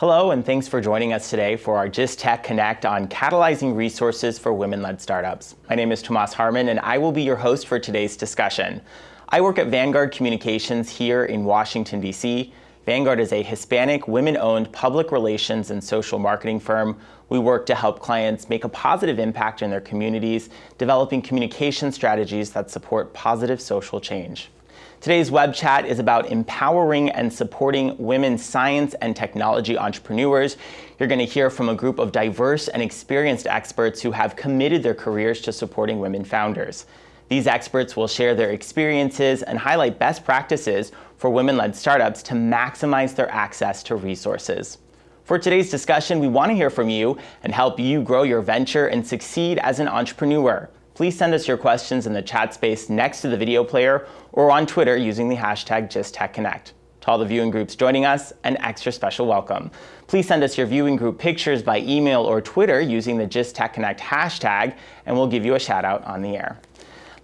Hello, and thanks for joining us today for our GIST Tech Connect on catalyzing resources for women-led startups. My name is Tomas Harmon, and I will be your host for today's discussion. I work at Vanguard Communications here in Washington, D.C. Vanguard is a Hispanic, women-owned public relations and social marketing firm. We work to help clients make a positive impact in their communities, developing communication strategies that support positive social change. Today's web chat is about empowering and supporting women science and technology entrepreneurs. You're going to hear from a group of diverse and experienced experts who have committed their careers to supporting women founders. These experts will share their experiences and highlight best practices for women-led startups to maximize their access to resources. For today's discussion, we want to hear from you and help you grow your venture and succeed as an entrepreneur please send us your questions in the chat space next to the video player or on Twitter using the hashtag GistTechConnect. To all the viewing groups joining us, an extra special welcome. Please send us your viewing group pictures by email or Twitter using the GistTechConnect hashtag, and we'll give you a shout out on the air.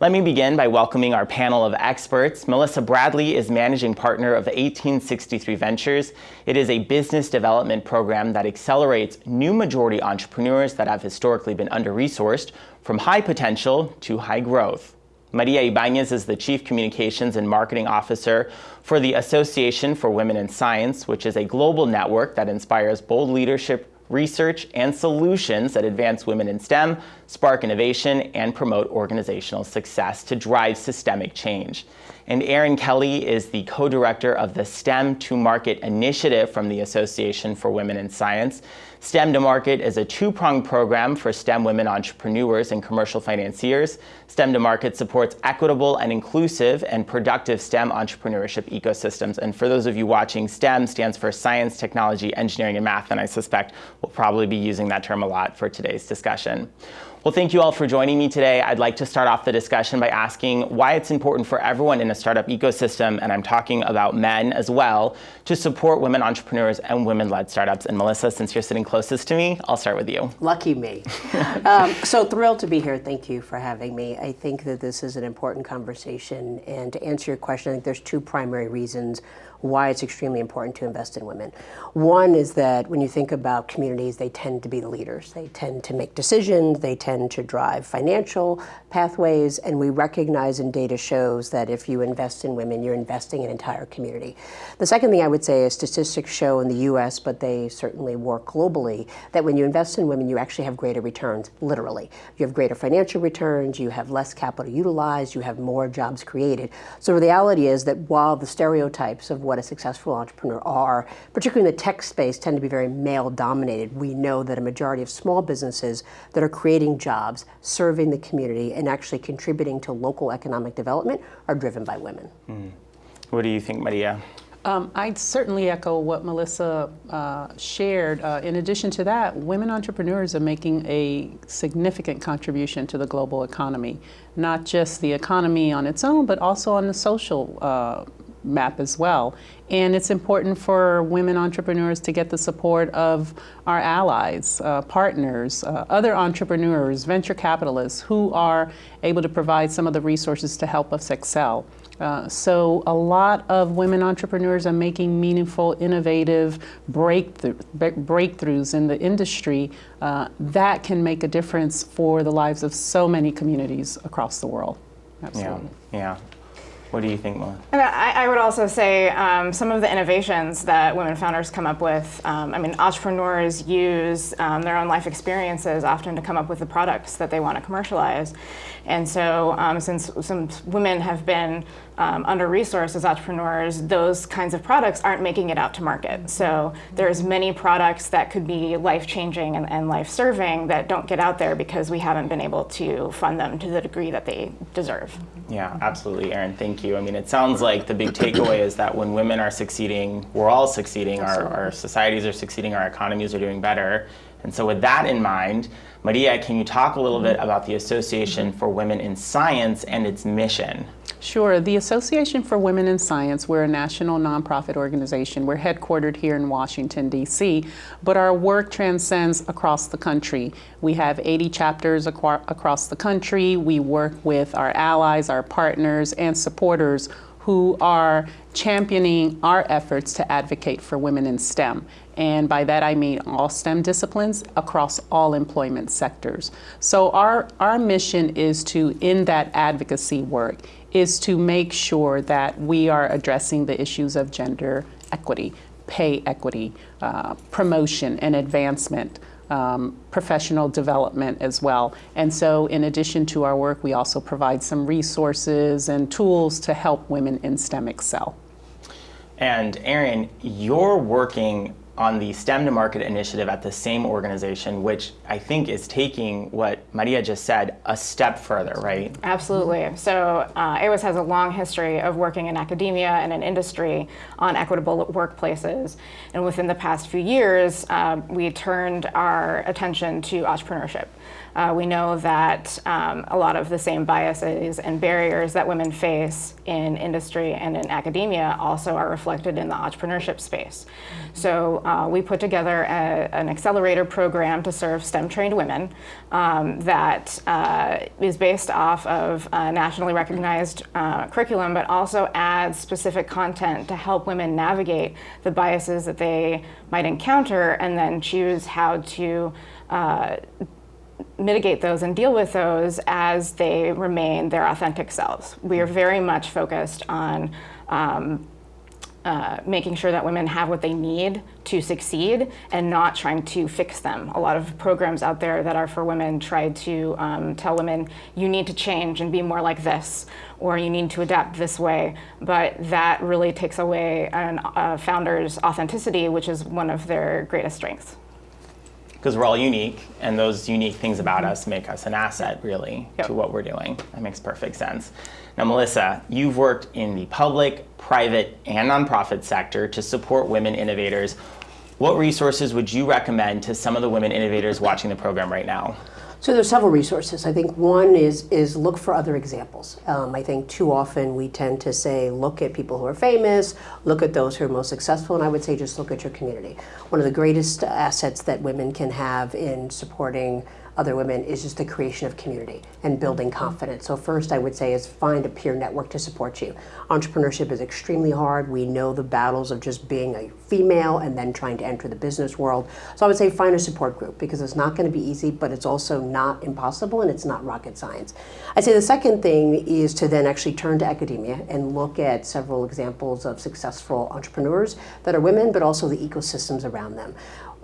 Let me begin by welcoming our panel of experts. Melissa Bradley is managing partner of 1863 Ventures. It is a business development program that accelerates new majority entrepreneurs that have historically been under-resourced from high potential to high growth. Maria Ibanez is the Chief Communications and Marketing Officer for the Association for Women in Science, which is a global network that inspires bold leadership research, and solutions that advance women in STEM, spark innovation, and promote organizational success to drive systemic change. And Erin Kelly is the co-director of the STEM to Market initiative from the Association for Women in Science. STEM to Market is a two-pronged program for STEM women entrepreneurs and commercial financiers. STEM to Market supports equitable and inclusive and productive STEM entrepreneurship ecosystems. And for those of you watching, STEM stands for science, technology, engineering, and math, and I suspect we'll probably be using that term a lot for today's discussion. Well, thank you all for joining me today. I'd like to start off the discussion by asking why it's important for everyone in a startup ecosystem, and I'm talking about men as well, to support women entrepreneurs and women-led startups. And Melissa, since you're sitting closest to me, I'll start with you. Lucky me. um, so thrilled to be here. Thank you for having me. I think that this is an important conversation. And to answer your question, I think there's two primary reasons why it's extremely important to invest in women. One is that when you think about communities, they tend to be the leaders. They tend to make decisions, they tend to drive financial pathways, and we recognize and data shows that if you invest in women, you're investing in an entire community. The second thing I would say is statistics show in the US, but they certainly work globally, that when you invest in women, you actually have greater returns, literally. You have greater financial returns, you have less capital utilized, you have more jobs created. So the reality is that while the stereotypes of what a successful entrepreneur are, particularly in the tech space, tend to be very male dominated. We know that a majority of small businesses that are creating jobs, serving the community, and actually contributing to local economic development are driven by women. Mm. What do you think, Maria? Um, I'd certainly echo what Melissa uh, shared. Uh, in addition to that, women entrepreneurs are making a significant contribution to the global economy, not just the economy on its own, but also on the social uh, map as well. And it's important for women entrepreneurs to get the support of our allies, uh, partners, uh, other entrepreneurs, venture capitalists who are able to provide some of the resources to help us excel. Uh, so a lot of women entrepreneurs are making meaningful, innovative breakthrough, breakthroughs in the industry uh, that can make a difference for the lives of so many communities across the world. Absolutely. Yeah, yeah. What do you think, Molly? I, I, would also say um, some of the innovations that women founders come up with, um, I mean, entrepreneurs use um, their own life experiences often to come up with the products that they want to commercialize. And so um, since some women have been um, under-resourced as entrepreneurs, those kinds of products aren't making it out to market. So there's many products that could be life-changing and, and life-serving that don't get out there because we haven't been able to fund them to the degree that they deserve. Yeah, absolutely, Erin. Thank you. I mean, it sounds like the big takeaway is that when women are succeeding, we're all succeeding. Our, our societies are succeeding. Our economies are doing better. And so with that in mind, Maria, can you talk a little mm-hmm. bit about the Association for Women in Science and its mission? Sure. The Association for Women in Science, we're a national nonprofit organization. We're headquartered here in Washington, D.C., but our work transcends across the country. We have 80 chapters across the country. We work with our allies, our partners, and supporters who are championing our efforts to advocate for women in STEM. And by that I mean all STEM disciplines across all employment sectors. So our, our mission is to, in that advocacy work, is to make sure that we are addressing the issues of gender equity, pay equity, uh, promotion and advancement, um, professional development as well. And so in addition to our work, we also provide some resources and tools to help women in STEM excel. And Erin, you're working on the STEM to Market initiative at the same organization, which I think is taking what Maria just said a step further, right? Absolutely. So uh, AWIS has a long history of working in academia and in industry on equitable workplaces. And within the past few years, uh, we turned our attention to entrepreneurship. Uh, we know that um, a lot of the same biases and barriers that women face in industry and in academia also are reflected in the entrepreneurship space. So uh, we put together a, an accelerator program to serve STEM-trained women um, that uh, is based off of nationally recognized uh, curriculum, but also adds specific content to help women navigate the biases that they might encounter and then choose how to uh, mitigate those and deal with those as they remain their authentic selves. We are very much focused on um, uh, making sure that women have what they need to succeed and not trying to fix them. A lot of programs out there that are for women try to um, tell women, you need to change and be more like this, or you need to adapt this way. But that really takes away a uh, founder's authenticity, which is one of their greatest strengths because we're all unique, and those unique things about us make us an asset, really, yep. to what we're doing. That makes perfect sense. Now, Melissa, you've worked in the public, private, and nonprofit sector to support women innovators. What resources would you recommend to some of the women innovators watching the program right now? So there's several resources. I think one is is look for other examples. Um, I think too often we tend to say look at people who are famous, look at those who are most successful, and I would say just look at your community. One of the greatest assets that women can have in supporting other women is just the creation of community and building confidence. So first I would say is find a peer network to support you. Entrepreneurship is extremely hard. We know the battles of just being a female and then trying to enter the business world. So I would say find a support group because it's not going to be easy, but it's also not impossible and it's not rocket science. I'd say the second thing is to then actually turn to academia and look at several examples of successful entrepreneurs that are women, but also the ecosystems around them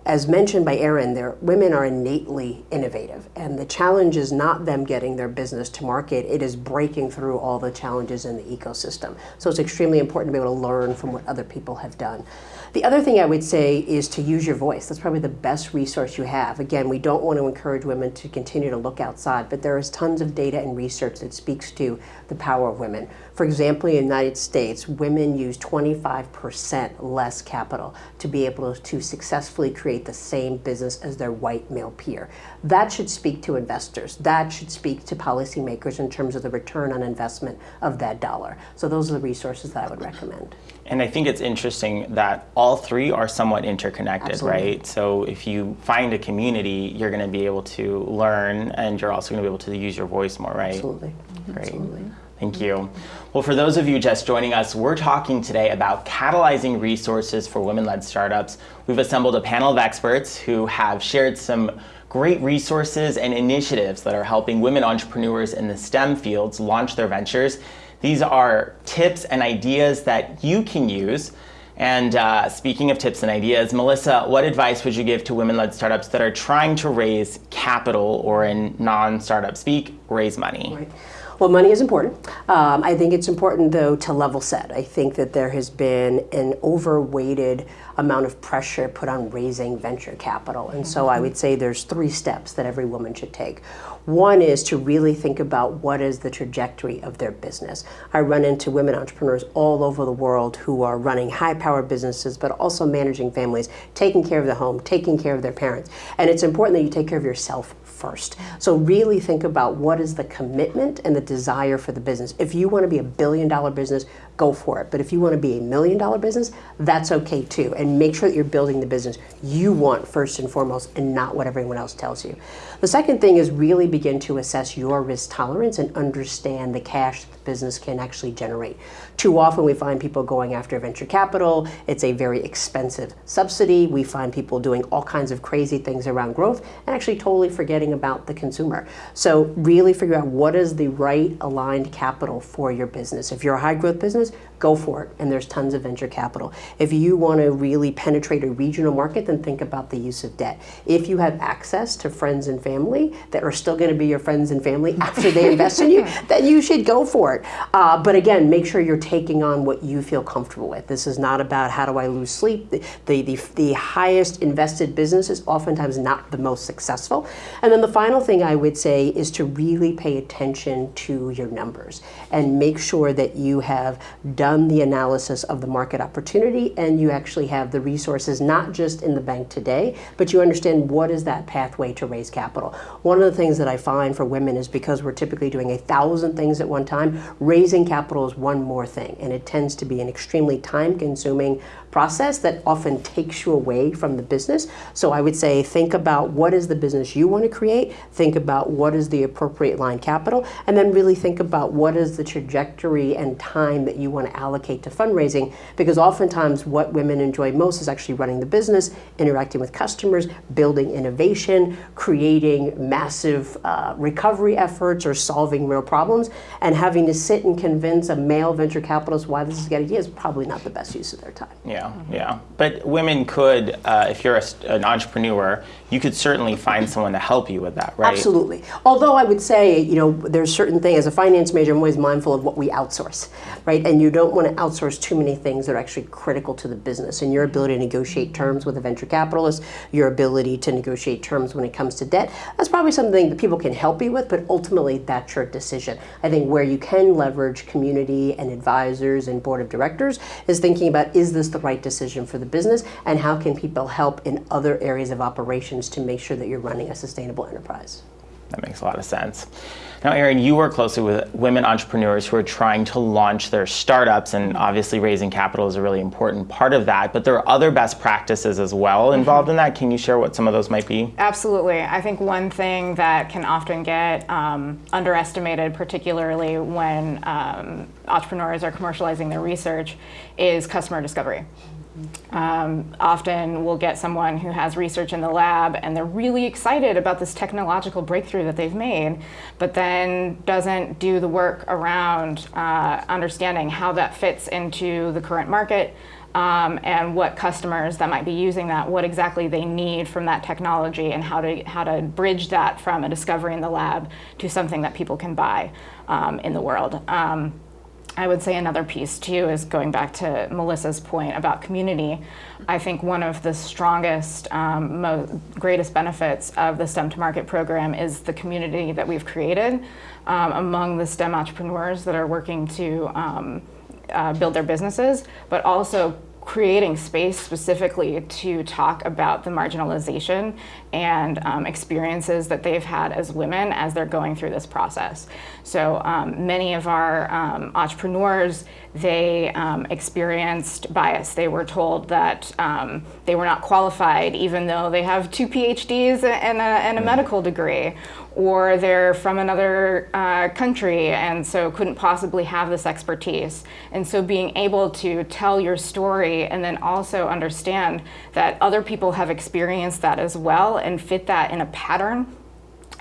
as mentioned by Erin, women are innately innovative, and the challenge is not them getting their business to market, it is breaking through all the challenges in the ecosystem. So it's extremely important to be able to learn from what other people have done. The other thing I would say is to use your voice. That's probably the best resource you have. Again, we don't want to encourage women to continue to look outside, but there is tons of data and research that speaks to the power of women. For example, in the United States, women use 25% less capital to be able to successfully create the same business as their white male peer. That should speak to investors. That should speak to policymakers in terms of the return on investment of that dollar. So those are the resources that I would recommend. And I think it's interesting that all three are somewhat interconnected, Absolutely. right? So if you find a community, you're going to be able to learn and you're also going to be able to use your voice more, right? Absolutely. Great. Absolutely. Thank you. Well, for those of you just joining us, we're talking today about catalyzing resources for women-led startups. We've assembled a panel of experts who have shared some great resources and initiatives that are helping women entrepreneurs in the STEM fields launch their ventures these are tips and ideas that you can use. And uh, speaking of tips and ideas, Melissa, what advice would you give to women-led startups that are trying to raise capital or in non-startup speak, raise money? Right. Well, money is important. Um, I think it's important, though, to level set. I think that there has been an overweighted amount of pressure put on raising venture capital. And so I would say there's three steps that every woman should take. One is to really think about what is the trajectory of their business. I run into women entrepreneurs all over the world who are running high-powered businesses, but also managing families, taking care of the home, taking care of their parents. And it's important that you take care of yourself first. So really think about what is the commitment and the desire for the business. If you want to be a billion dollar business, go for it. But if you want to be a million dollar business, that's okay too. And make sure that you're building the business you want first and foremost and not what everyone else tells you. The second thing is really begin to assess your risk tolerance and understand the cash that the business can actually generate. Too often we find people going after venture capital. It's a very expensive subsidy. We find people doing all kinds of crazy things around growth and actually totally forgetting about the consumer. So really figure out what is the right aligned capital for your business. If you're a high growth business, go for it. And there's tons of venture capital. If you want to really penetrate a regional market, then think about the use of debt. If you have access to friends and family that are still going to be your friends and family after they invest in you, then you should go for it. Uh, but again, make sure you're taking on what you feel comfortable with. This is not about how do I lose sleep. The, the, the, the highest invested business is oftentimes not the most successful. And then the final thing I would say is to really pay attention to your numbers and make sure that you have done the analysis of the market opportunity and you actually have the resources not just in the bank today, but you understand what is that pathway to raise capital. One of the things that I find for women is because we're typically doing a thousand things at one time, raising capital is one more thing. And it tends to be an extremely time consuming process that often takes you away from the business. So I would say think about what is the business you want to create, think about what is the appropriate line capital, and then really think about what is the trajectory and time that you want to allocate to fundraising because oftentimes what women enjoy most is actually running the business, interacting with customers, building innovation, creating massive uh, recovery efforts or solving real problems, and having to sit and convince a male venture capitalist why this is a good idea is probably not the best use of their time. Yeah yeah, But women could, uh, if you're a, an entrepreneur, you could certainly find someone to help you with that, right? Absolutely. Although I would say, you know, there's certain things, as a finance major, I'm always mindful of what we outsource, right? And you don't want to outsource too many things that are actually critical to the business. And your ability to negotiate terms with a venture capitalist, your ability to negotiate terms when it comes to debt, that's probably something that people can help you with, but ultimately that's your decision. I think where you can leverage community and advisors and board of directors is thinking about, is this the right decision for the business? And how can people help in other areas of operations to make sure that you're running a sustainable enterprise. That makes a lot of sense. Now, Erin, you work closely with women entrepreneurs who are trying to launch their startups, and obviously raising capital is a really important part of that. But there are other best practices as well involved mm-hmm. in that. Can you share what some of those might be? Absolutely. I think one thing that can often get um, underestimated, particularly when um, entrepreneurs are commercializing their research, is customer discovery. Um, often we'll get someone who has research in the lab and they're really excited about this technological breakthrough that they've made, but then doesn't do the work around uh, understanding how that fits into the current market um, and what customers that might be using that, what exactly they need from that technology and how to, how to bridge that from a discovery in the lab to something that people can buy um, in the world. I would say another piece too is going back to Melissa's point about community. I think one of the strongest, um, greatest benefits of the STEM to Market program is the community that we've created um, among the STEM entrepreneurs that are working to um, uh, build their businesses, but also creating space specifically to talk about the marginalization and um, experiences that they've had as women as they're going through this process. So um, many of our um, entrepreneurs, they um, experienced bias. They were told that um, they were not qualified even though they have two PhDs and a, and a medical degree or they're from another uh, country and so couldn't possibly have this expertise. And so being able to tell your story and then also understand that other people have experienced that as well and fit that in a pattern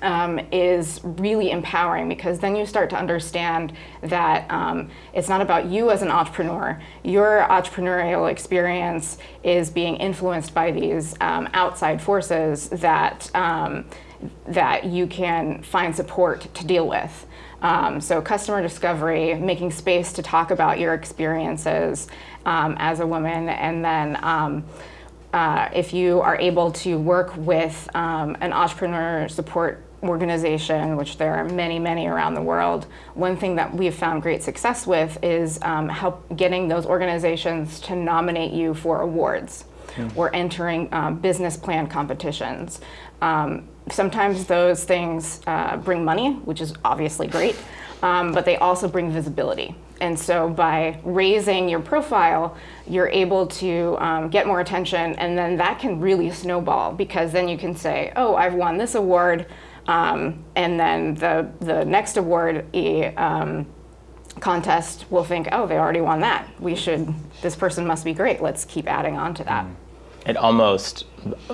um, is really empowering because then you start to understand that um, it's not about you as an entrepreneur. Your entrepreneurial experience is being influenced by these um, outside forces that um, that you can find support to deal with. Um, so customer discovery, making space to talk about your experiences um, as a woman, and then uh, if you are able to work with um, an entrepreneur support organization, which there are many, many around the world, one thing that we've found great success with is um, help getting those organizations to nominate you for awards yeah. or entering um, business plan competitions. Um, sometimes those things uh, bring money, which is obviously great, um, but they also bring visibility. And so by raising your profile, you're able to um, get more attention, and then that can really snowball because then you can say, "Oh, I've won this award," um, and then the the next award um, contest will think, "Oh, they already won that. We should. This person must be great. Let's keep adding on to that." Mm it almost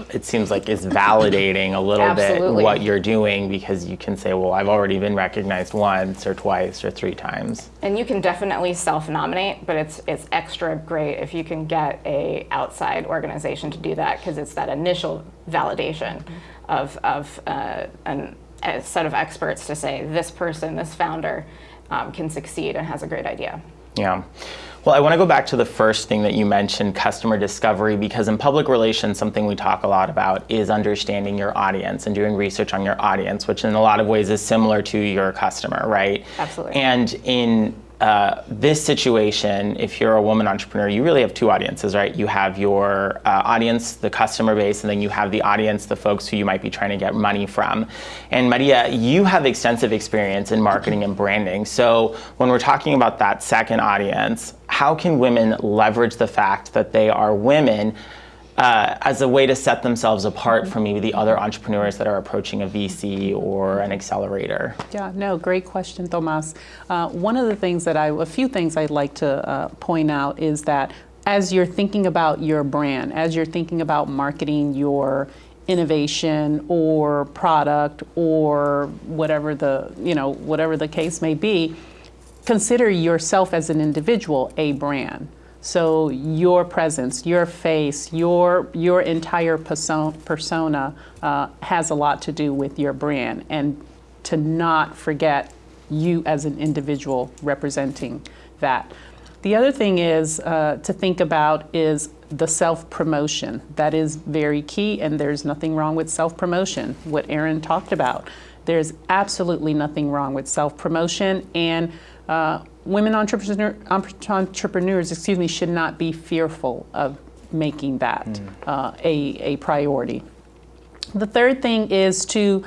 it seems like is validating a little Absolutely. bit what you're doing because you can say well i've already been recognized once or twice or three times. And you can definitely self-nominate but it's it's extra great if you can get a outside organization to do that because it's that initial validation of, of uh, an, a set of experts to say this person this founder um, can succeed and has a great idea. Yeah well, I want to go back to the first thing that you mentioned, customer discovery, because in public relations, something we talk a lot about is understanding your audience and doing research on your audience, which in a lot of ways is similar to your customer, right? Absolutely. And in uh, this situation, if you're a woman entrepreneur, you really have two audiences, right? You have your uh, audience, the customer base, and then you have the audience, the folks who you might be trying to get money from. And Maria, you have extensive experience in marketing and branding. So when we're talking about that second audience, how can women leverage the fact that they are women uh, as a way to set themselves apart from maybe the other entrepreneurs that are approaching a VC or an accelerator? Yeah, no, great question, Tomas. Uh, one of the things that I, a few things I'd like to uh, point out is that as you're thinking about your brand, as you're thinking about marketing your innovation or product or whatever the, you know, whatever the case may be, consider yourself as an individual a brand. So your presence, your face, your your entire persona uh, has a lot to do with your brand, and to not forget you as an individual representing that. The other thing is uh, to think about is the self promotion. That is very key, and there's nothing wrong with self promotion. What Erin talked about, there's absolutely nothing wrong with self promotion and uh, women entrepreneur, entrepreneurs, excuse me, should not be fearful of making that mm. uh, a, a priority. The third thing is to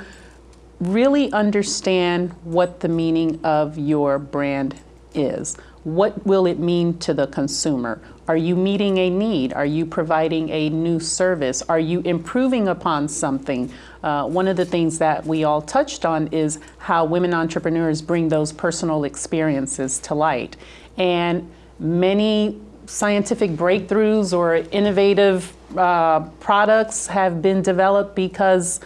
really understand what the meaning of your brand is. What will it mean to the consumer? Are you meeting a need? Are you providing a new service? Are you improving upon something? Uh, one of the things that we all touched on is how women entrepreneurs bring those personal experiences to light. And many scientific breakthroughs or innovative uh, products have been developed because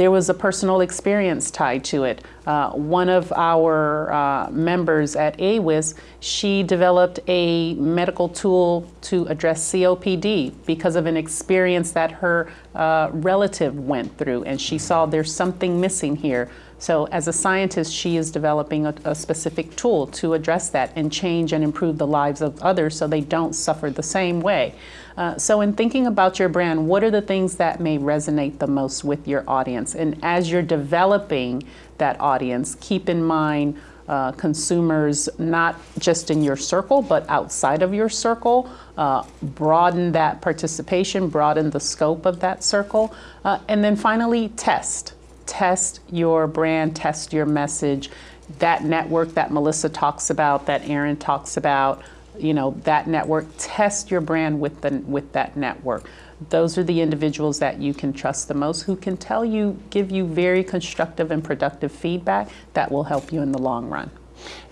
there was a personal experience tied to it. Uh, one of our uh, members at AWIS, she developed a medical tool to address COPD because of an experience that her uh, relative went through, and she saw there's something missing here. So as a scientist, she is developing a, a, specific tool to address that and change and improve the lives of others so they don't suffer the same way. Uh, so in thinking about your brand, what are the things that may resonate the most with your audience? And as you're developing that audience, keep in mind uh, consumers not just in your circle, but outside of your circle. Uh, broaden that participation, broaden the scope of that circle. Uh, and then finally, test test your brand, test your message. That network that Melissa talks about, that Erin talks about, you know, that network, test your brand with, the, with that network. Those are the individuals that you can trust the most who can tell you, give you very constructive and productive feedback that will help you in the long run.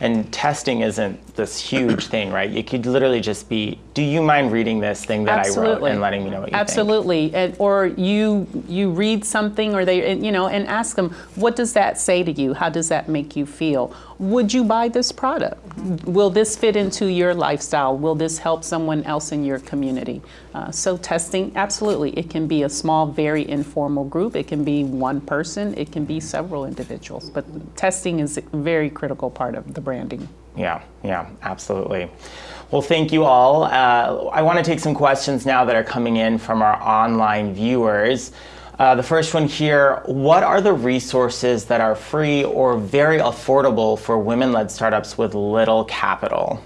And testing isn't this huge thing, right? It could literally just be, do you mind reading this thing that Absolutely. I wrote and letting me know what you Absolutely. think? Absolutely. Or you you read something or they you know and ask them, what does that say to you? How does that make you feel? Would you buy this product? Will this fit into your lifestyle? Will this help someone else in your community? Uh, so testing, absolutely. It can be a small, very informal group. It can be one person. It can be several individuals. But testing is a very critical part of the branding. Yeah, yeah, absolutely. Well, thank you all. Uh, I want to take some questions now that are coming in from our online viewers. Uh, the first one here, what are the resources that are free or very affordable for women-led startups with little capital?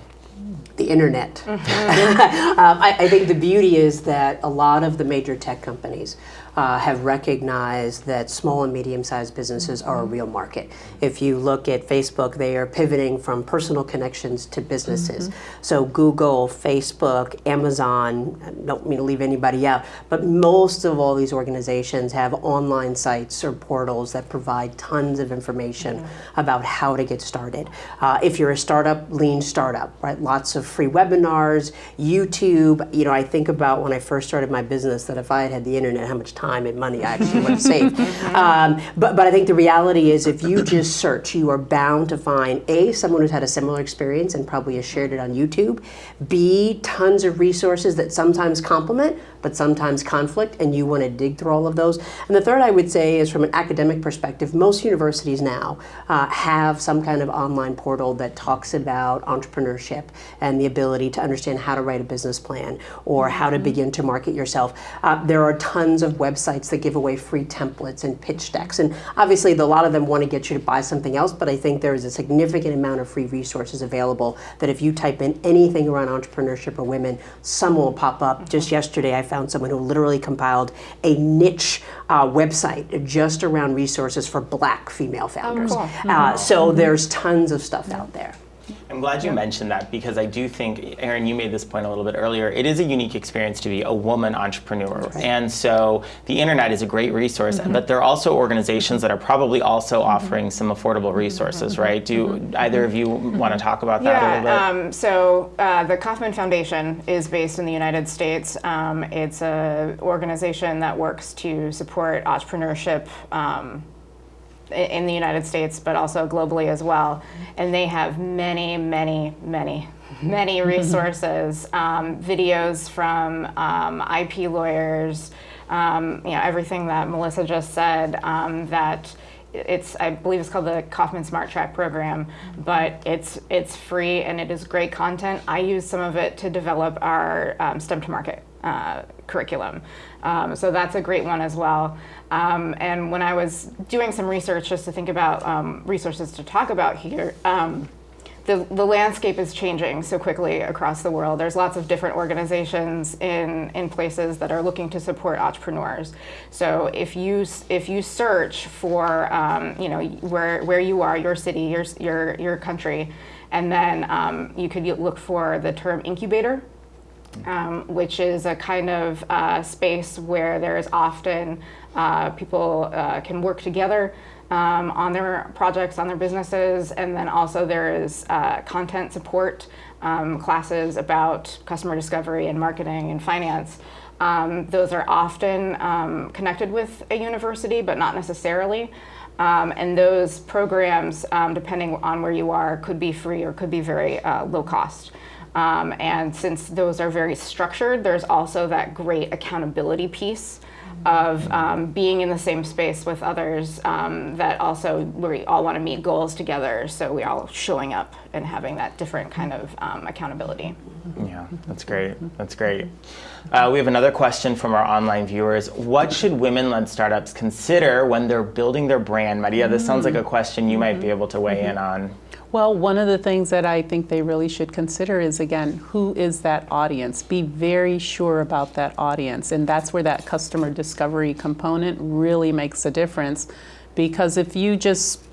The internet. Mm -hmm. um, I, I, think the beauty is that a lot of the major tech companies uh, have recognized that small and medium-sized businesses are a real market. If you look at Facebook, they are pivoting from personal connections to businesses. So Google, Facebook, Amazon, I don't mean to leave anybody out, but most of all these organizations have online sites or portals that provide tons of information about how to get started. Uh, if you're a startup, lean startup, right? Lots of free webinars, YouTube. You know, I think about when I first started my business that if I had had the internet, how much time and money I actually want to save. Um, but, but I think the reality is if you just search, you are bound to find A, someone who's had a similar experience and probably has shared it on YouTube, B, tons of resources that sometimes complement, but sometimes conflict, and you want to dig through all of those. And the third I would say is from an academic perspective, most universities now uh, have some kind of online portal that talks about entrepreneurship and the ability to understand how to write a business plan or how to begin to market yourself. Uh, there are tons of websites that give away free templates and pitch decks, and obviously a lot of them want to get you to buy something else, but I think there is a significant amount of free resources available that if you type in anything around entrepreneurship or women, some will pop up. Just yesterday I found someone who literally compiled a niche uh, website just around resources for black female founders. cool. Uh, so there's tons of stuff out there. I'm glad you mentioned that because I do think, Erin, you made this point a little bit earlier. It is a unique experience to be a woman entrepreneur. And so the internet is a great resource, but there are also organizations that are probably also offering some affordable resources, right? Do either of you want to talk about that a little bit? Yeah, um, so uh, the Kauffman Foundation is based in the United States. Um, it's an organization that works to support entrepreneurship um, in the United States, but also globally as well. And they have many, many, many, many resources, um, videos from um, IP lawyers, um, you know, everything that Melissa just said. Um, that it's I believe it's called the Kauffman Smart Track program, but it's it's free and it is great content. I use some of it to develop our um, STEM to market uh, curriculum, um, so that's a great one as well. Um, and when I was doing some research just to think about um, resources to talk about here. Um, the, the landscape is changing so quickly across the world. There's lots of different organizations in, in places that are looking to support entrepreneurs. So if you if you search for um, you know where where you are, your city, your your your country, and then um, you could look for the term incubator um, which is a kind of uh, space where there is often uh, people uh, can work together um, on their projects, on their businesses, and then also there is uh, content support um, classes about customer discovery and marketing and finance. Um, those are often um, connected with a university, but not necessarily. Um, and those programs, depending on where you are, could be free or could be very uh, low cost. Um, and since those are very structured, there's also that great accountability piece of um, being in the same space with others um, that also we all want to meet goals together. So we're all showing up and having that different kind of um, accountability. Yeah, that's great. That's great. Uh, we have another question from our online viewers. What should women led startups consider when they're building their brand? Maria, this sounds like a question you might be able to weigh in on. Well, one of the things that I think they really should consider is again, who is that audience? Be very sure about that audience. And that's where that customer discovery component really makes a difference. Because if you just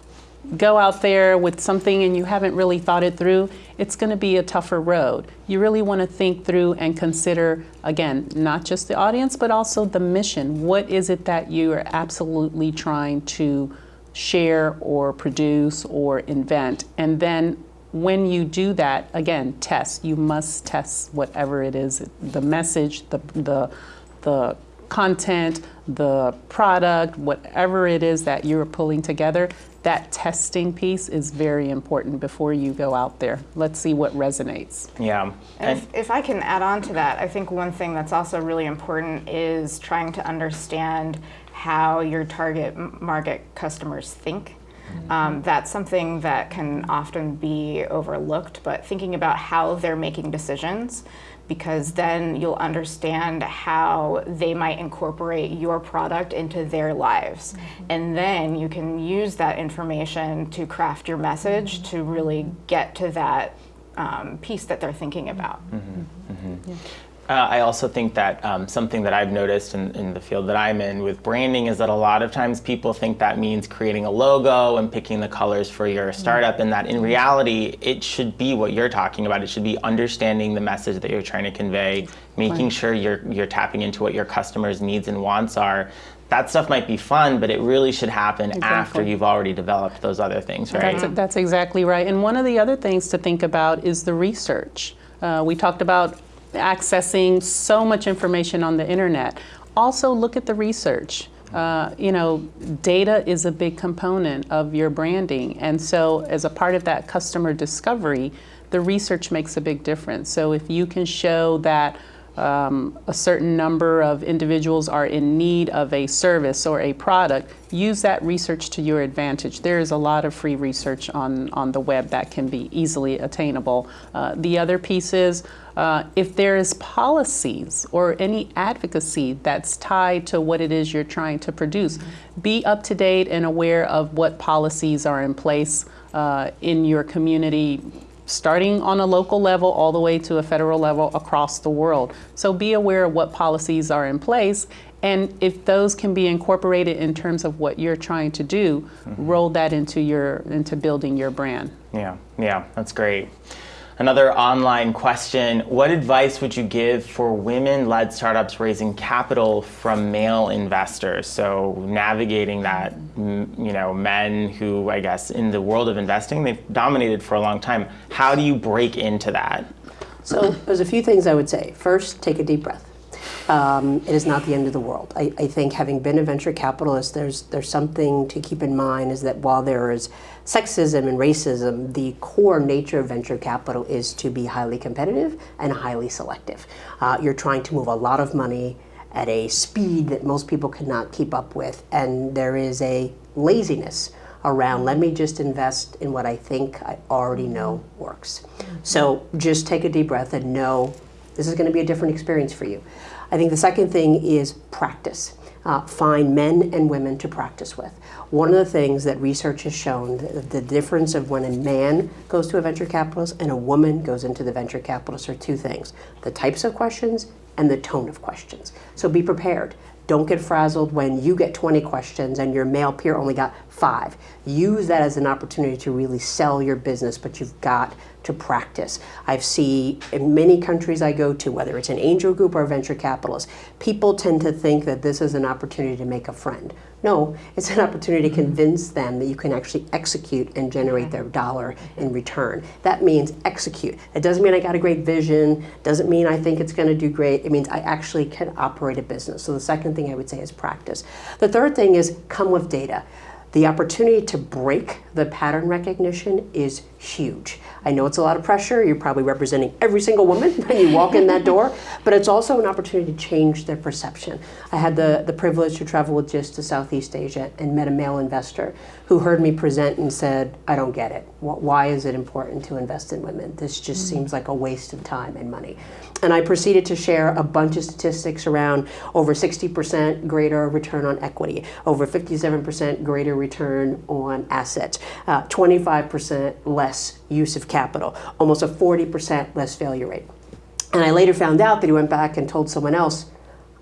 go out there with something and you haven't really thought it through, it's going to be a tougher road. You really want to think through and consider, again, not just the audience, but also the mission. What is it that you are absolutely trying to share or produce or invent? And then when you do that, again, test. You must test whatever it is the message, the, the, the content, the product, whatever it is that you're pulling together, that testing piece is very important before you go out there. Let's see what resonates. Yeah. And if, if I can add on to that, I think one thing that's also really important is trying to understand how your target market customers think. Um, that's something that can often be overlooked, but thinking about how they're making decisions, because then you'll understand how they might incorporate your product into their lives. And then you can use that information to craft your message to really get to that um, piece that they're thinking about. Uh, I also think that um, something that I've noticed in, in, the field that I'm in with branding is that a lot of times people think that means creating a logo and picking the colors for your startup, mm-hmm. and that in reality, it should be what you're talking about. It should be understanding the message that you're trying to convey, making right. sure you're, you're tapping into what your customers' needs and wants are. That stuff might be fun, but it really should happen exactly. after you've already developed those other things, right? That's, that's, exactly right. And one of the other things to think about is the research. Uh, we talked about accessing so much information on the internet. Also, look at the research. Uh, you know, data is a big component of your branding. And so, as a part of that customer discovery, the research makes a big difference. So, if you can show that um, a certain number of individuals are in need of a service or a product, use that research to your advantage. There is a lot of free research on, on the web that can be easily attainable. Uh, the other piece is uh, if there is policies or any advocacy that's tied to what it is you're trying to produce, mm-hmm. be up to date and aware of what policies are in place uh, in your community starting on a local level all the way to a federal level across the world. So be aware of what policies are in place and if those can be incorporated in terms of what you're trying to do, mm-hmm. roll that into your into building your brand. Yeah, yeah, that's great. Another online question, what advice would you give for women-led startups raising capital from male investors? So navigating that, you know, men who, I guess, in the world of investing, they've dominated for a long time. How do you break into that? So there's a few things I would say. First, take a deep breath. Um, it is not the end of the world. I, I, think having been a venture capitalist, there's there's something to keep in mind is that while there is sexism and racism, the core nature of venture capital is to be highly competitive and highly selective. Uh, you're trying to move a lot of money at a speed that most people cannot keep up with, and there is a laziness around let me just invest in what I think I already know works. So just take a deep breath and know this is going to be a different experience for you. I think the second thing is practice. Uh, find men and women to practice with. One of the things that research has shown, the, the, difference of when a man goes to a venture capitalist and a woman goes into the venture capitalist are two things, the types of questions and the tone of questions. So be prepared. Don't get frazzled when you get 20 questions and your male peer only got five. Use that as an opportunity to really sell your business, but you've got to practice. I've seen in many countries I go to, whether it's an angel group or venture capitalist, people tend to think that this is an opportunity to make a friend. No, it's an opportunity to convince them that you can actually execute and generate their dollar in return. That means execute. It doesn't mean I got a great vision, doesn't mean I think it's going to do great. It means I actually can operate a business. So the second thing I would say is practice. The third thing is come with data. The opportunity to break the pattern recognition is huge. I know it's a lot of pressure. You're probably representing every single woman when you walk in that door, but it's also an opportunity to change their perception. I had the, the privilege to travel with GIST to Southeast Asia and met a male investor who heard me present and said, I don't get it. Why is it important to invest in women? This just mm-hmm. seems like a waste of time and money. And I proceeded to share a bunch of statistics around over 60% greater return on equity, over 57% greater return on assets, uh, 25% less use of capital, almost a 40% less failure rate. And I later found out that he went back and told someone else,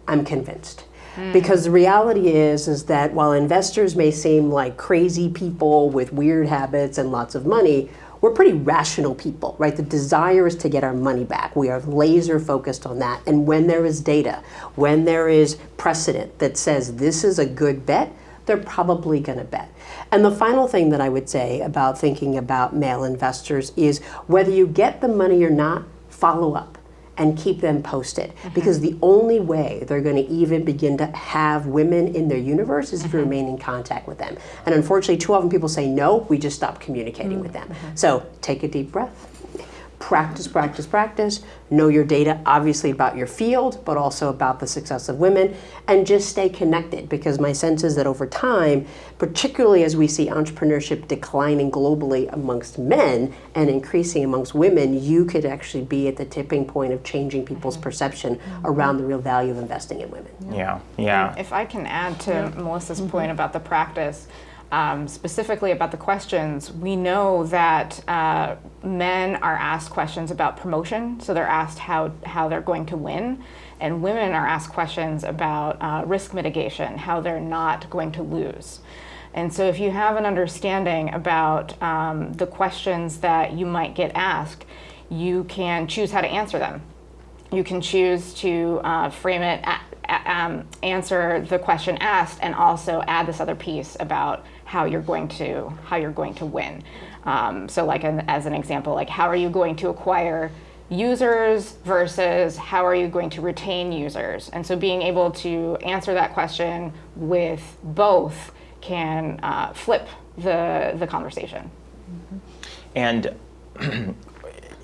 I'm convinced. Mm. Because the reality is, is that while investors may seem like crazy people with weird habits and lots of money, we're pretty rational people, right? The desire is to get our money back. We are laser focused on that. And when there is data, when there is precedent that says this is a good bet, they're probably going to bet. And the final thing that I would say about thinking about male investors is whether you get the money or not, follow up and keep them posted. Mm-hmm. Because the only way they're going to even begin to have women in their universe is if you mm-hmm. remain in contact with them. And unfortunately, too often people say no, we just stop communicating mm-hmm. with them. Mm-hmm. So take a deep breath practice, practice, practice, know your data, obviously about your field, but also about the success of women, and just stay connected because my sense is that over time, particularly as we see entrepreneurship declining globally amongst men and increasing amongst women, you could actually be at the tipping point of changing people's mm-hmm. perception mm-hmm. around the real value of investing in women. Yeah, yeah. If I can add to yeah. Melissa's mm-hmm. point about the practice, um, specifically about the questions, we know that uh, men are asked questions about promotion, so they're asked how, how they're going to win, and women are asked questions about uh, risk mitigation, how they're not going to lose. And so, if you have an understanding about um, the questions that you might get asked, you can choose how to answer them. You can choose to uh, frame it, um, answer the question asked, and also add this other piece about how you're going to how you're going to win. Um, so, like an, as an example, like how are you going to acquire users versus how are you going to retain users? And so, being able to answer that question with both can uh, flip the the conversation. And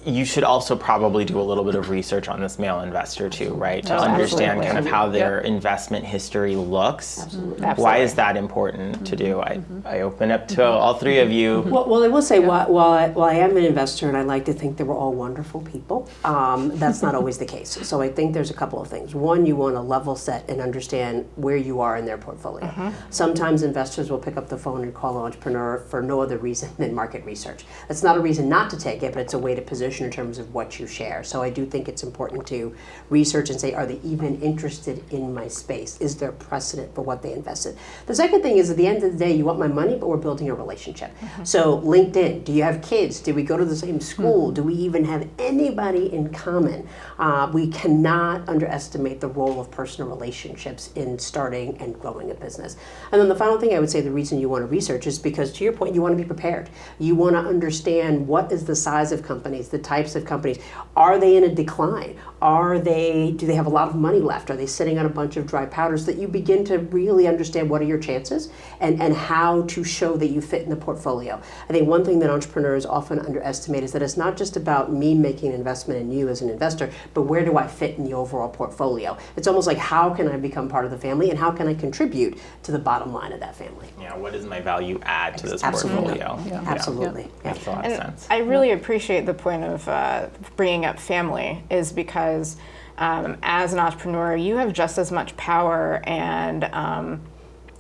you should also probably do a little bit of research on this male investor too, right? To Oh, understand absolutely. kind of how their investment history looks. Absolutely. Why is that important to do? I, Mm-hmm. I open up to all three of you. Well, well, I will say, while, while, I, while I am an investor and I like to think that we're all wonderful people, um, that's not always the case. So I think there's a couple of things. One, you want to level set and understand where you are in their portfolio. Sometimes investors will pick up the phone and call an entrepreneur for no other reason than market research. That's not a reason not to take it, but it's a way to position in terms of what you share. So I do think it's important to research and say, are they even interested in my space? Is there precedent for what they invested? The second thing is, at the end of the day, you want my money, but we're building a relationship. So LinkedIn, do you have kids? Did we go to the same school? Do we even have anybody in common? Uh, we cannot underestimate the role of personal relationships in starting and growing a business. And then the final thing I would say, the reason you want to research is because, to your point, you want to be prepared. You want to understand what is the size of companies, the types of companies. Are they in a decline? Are they? Do they have a lot of money left? Are they sitting on a bunch of dry powders So that you begin to really understand what are your chances and and how to show that you fit in the portfolio. I think one thing that entrepreneurs often underestimate is that it's not just about me making an investment in you as an investor, but where do I fit in the overall portfolio? It's almost like how can I become part of the family and how can I contribute to the bottom line of that family? Yeah, what is my value add to this Absolutely. portfolio? Yeah. Absolutely. Yeah. Makes a lot of sense. I really appreciate the point of uh, bringing up family, is because um, as an entrepreneur, you have just as much power and um,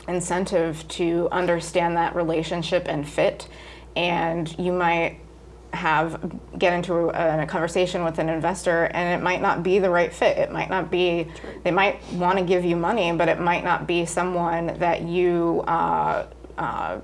incentive to understand that relationship and fit. And you might have get into a, a conversation with an investor and it might not be the right fit it might not be they might want to give you money but it might not be someone that you uh, uh,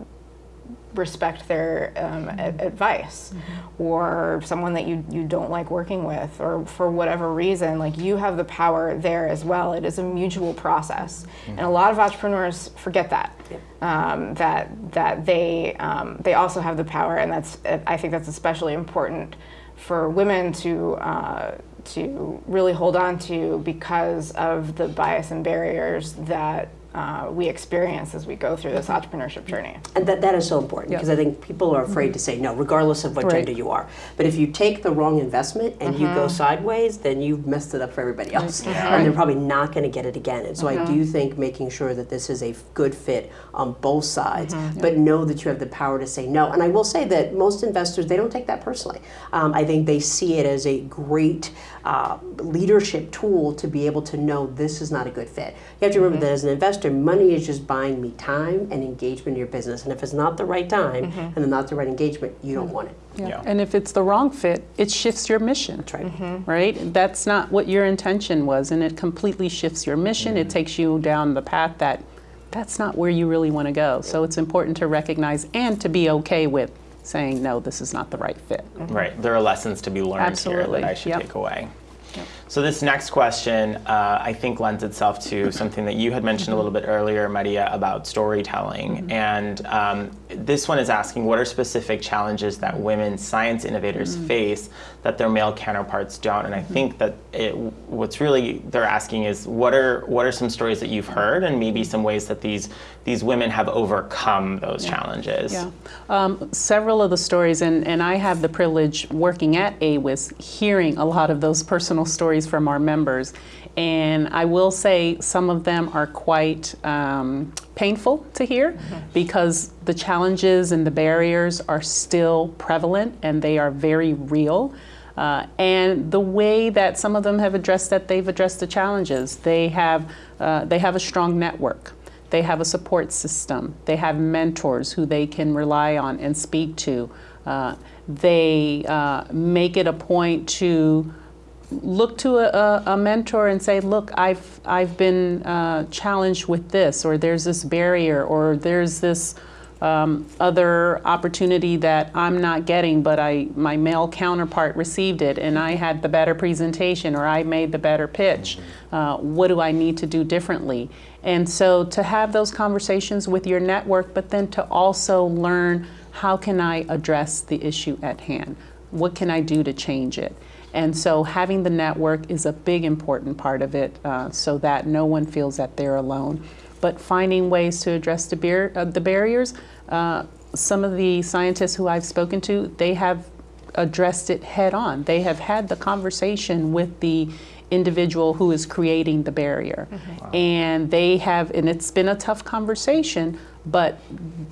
respect their um, a- advice or someone that you, you don't like working with or for whatever reason like you have the power there as well. It is a mutual process. And a lot of entrepreneurs forget that um, that that they um, they also have the power. And that's I think that's especially important for women to uh, to really hold on to because of the bias and barriers that uh, we experience as we go through this entrepreneurship journey. And that, that is so important because I think people are afraid to say no, regardless of what Right. gender you are. But if you take the wrong investment and you go sideways, then you've messed it up for everybody else. And they're probably not going to get it again. And so I do think making sure that this is a good fit on both sides, but know that you have the power to say no. And I will say that most investors, they don't take that personally. Um, I think they see it as a great uh, leadership tool to be able to know this is not a good fit. You have to remember mm-hmm. that as an investor, money is just buying me time and engagement in your business. And if it's not the right time mm-hmm. and then not the right engagement, you don't mm-hmm. want it. Yeah. And if it's the wrong fit, it shifts your mission. That's right. Right? That's not what your intention was, and it completely shifts your mission. It takes you down the path that that's not where you really want to go. So it's important to recognize and to be okay with saying, no, this is not the right fit. Right. There are lessons to be learned Absolutely. here that I should Yep. take away. So this next question, uh, I think, lends itself to something that you had mentioned a little bit earlier, Maria, about storytelling. And um, this one is asking, what are specific challenges that women science innovators face that their male counterparts don't? And I think that it, what's really they're asking is, what are what are some stories that you've heard, and maybe some ways that these these women have overcome those challenges? Yeah. Um, several of the stories, and, and I have the privilege working at AWIS, hearing a lot of those personal stories from our members. And I will say some of them are quite um, painful to hear because the challenges and the barriers are still prevalent and they are very real. Uh, and the way that some of them have addressed that, they've addressed the challenges. They have, uh, they have a strong network They have a support system. They have mentors who they can rely on and speak to. Uh, they uh, make it a point to look to a, a, mentor and say, look, I've, I've been uh, challenged with this, or there's this barrier, or there's this um, other opportunity that I'm not getting, but I, my male counterpart received it and I had the better presentation or I made the better pitch. Uh, what do I need to do differently? And so to have those conversations with your network, but then to also learn how can I address the issue at hand? What can I do to change it? And so having the network is a big important part of it uh, so that no one feels that they're alone. But finding ways to address the, bar uh, the barriers, uh, some of the scientists who I've spoken to, they have addressed it head on. They have had the conversation with the individual who is creating the barrier. Wow. And they have, and it's been a tough conversation, but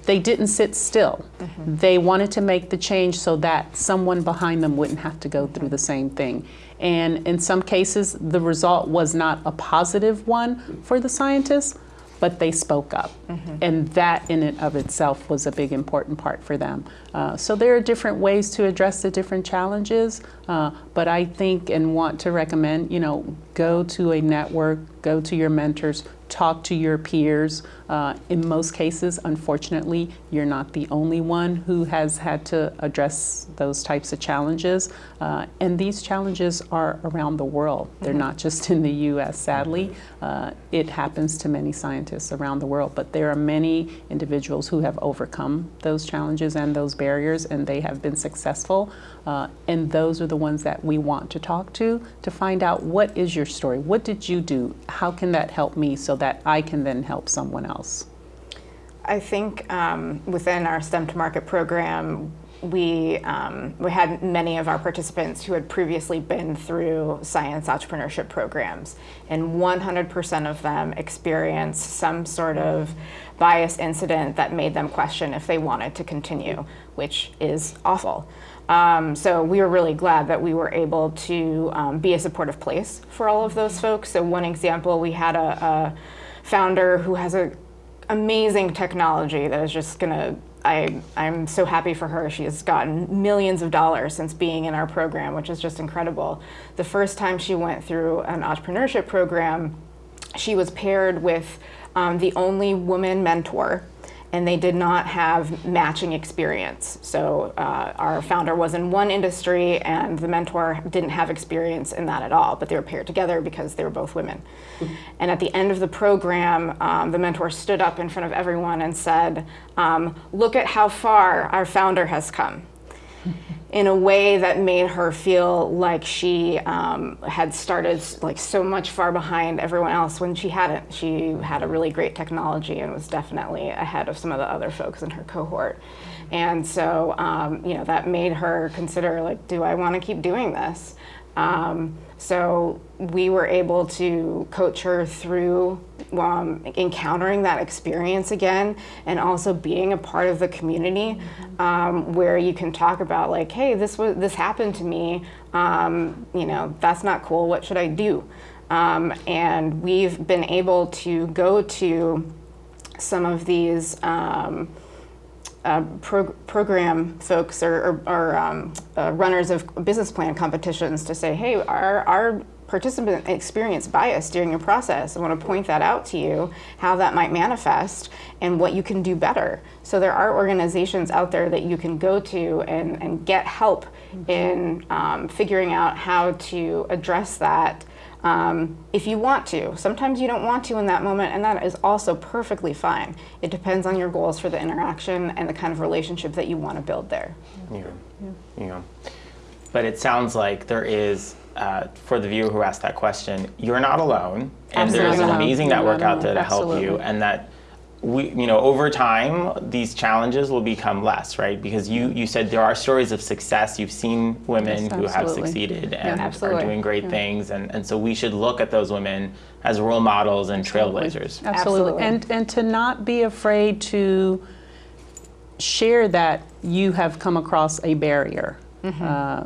they didn't sit still. Mm -hmm. They wanted to make the change so that someone behind them wouldn't have to go through the same thing. And in some cases, the result was not a positive one for the scientists, but they spoke up. Mm -hmm. And that in and of itself was a big important part for them. Uh, so there are different ways to address the different challenges, uh, but I think and want to recommend, you know, go to a network, go to your mentors, talk to your peers. Uh, in most cases, unfortunately, you're not the only one who has had to address those types of challenges. Uh, and these challenges are around the world. They're not just in the U.S., sadly. Uh, it happens to many scientists around the world, but there are many individuals who have overcome those challenges and those barriers, and they have been successful. Uh, and those are the ones that we want to talk to to find out what is your story? What did you do? How can that help me so that I can then help someone else? I think um, within our STEM to Market program, we, um, we had many of our participants who had previously been through science entrepreneurship programs, and 100% of them experienced some sort of bias incident that made them question if they wanted to continue, which is awful. Um, so we were really glad that we were able to um, be a supportive place for all of those folks. So one example, we had a, a founder who has an amazing technology that is just gonna I, I'm so happy for her. She has gotten millions of dollars since being in our program, which is just incredible. The first time she went through an entrepreneurship program, she was paired with um, the only woman mentor and they did not have matching experience. So uh, our founder was in one industry and the mentor didn't have experience in that at all, but they were paired together because they were both women. Mm -hmm. And at the end of the program, um, the mentor stood up in front of everyone and said, um, look at how far our founder has come in a way that made her feel like she um, had started like so much far behind everyone else when she hadn't. She had a really great technology and was definitely ahead of some of the other folks in her cohort. And so, um, you know, that made her consider like, do I want to keep doing this? Um, so we were able to coach her through um, encountering that experience again and also being a part of the community um, where you can talk about like, hey, this was this happened to me. Um, you know, that's not cool. What should I do? Um, and we've been able to go to some of these um, uh, pro program folks or, or, or um, uh, runners of business plan competitions to say, hey, our, our participant experience bias during your process. I want to point that out to you, how that might manifest and what you can do better. So there are organizations out there that you can go to and, and get help mm -hmm. in um, figuring out how to address that um, if you want to. Sometimes you don't want to in that moment, and that is also perfectly fine. It depends on your goals for the interaction and the kind of relationship that you want to build there. Yeah. yeah. yeah. But it sounds like there is, uh, for the viewer who asked that question, you're not alone, and there's an amazing network out there to Absolutely. help you, and that we, you know, over time, these challenges will become less, right? Because you, you said there are stories of success. You've seen women yes, who have succeeded and yeah, are doing great yeah. things. And, and so we should look at those women as role models and trailblazers. Absolutely. Absolutely. And, and to not be afraid to share that you have come across a barrier. Mm -hmm. uh,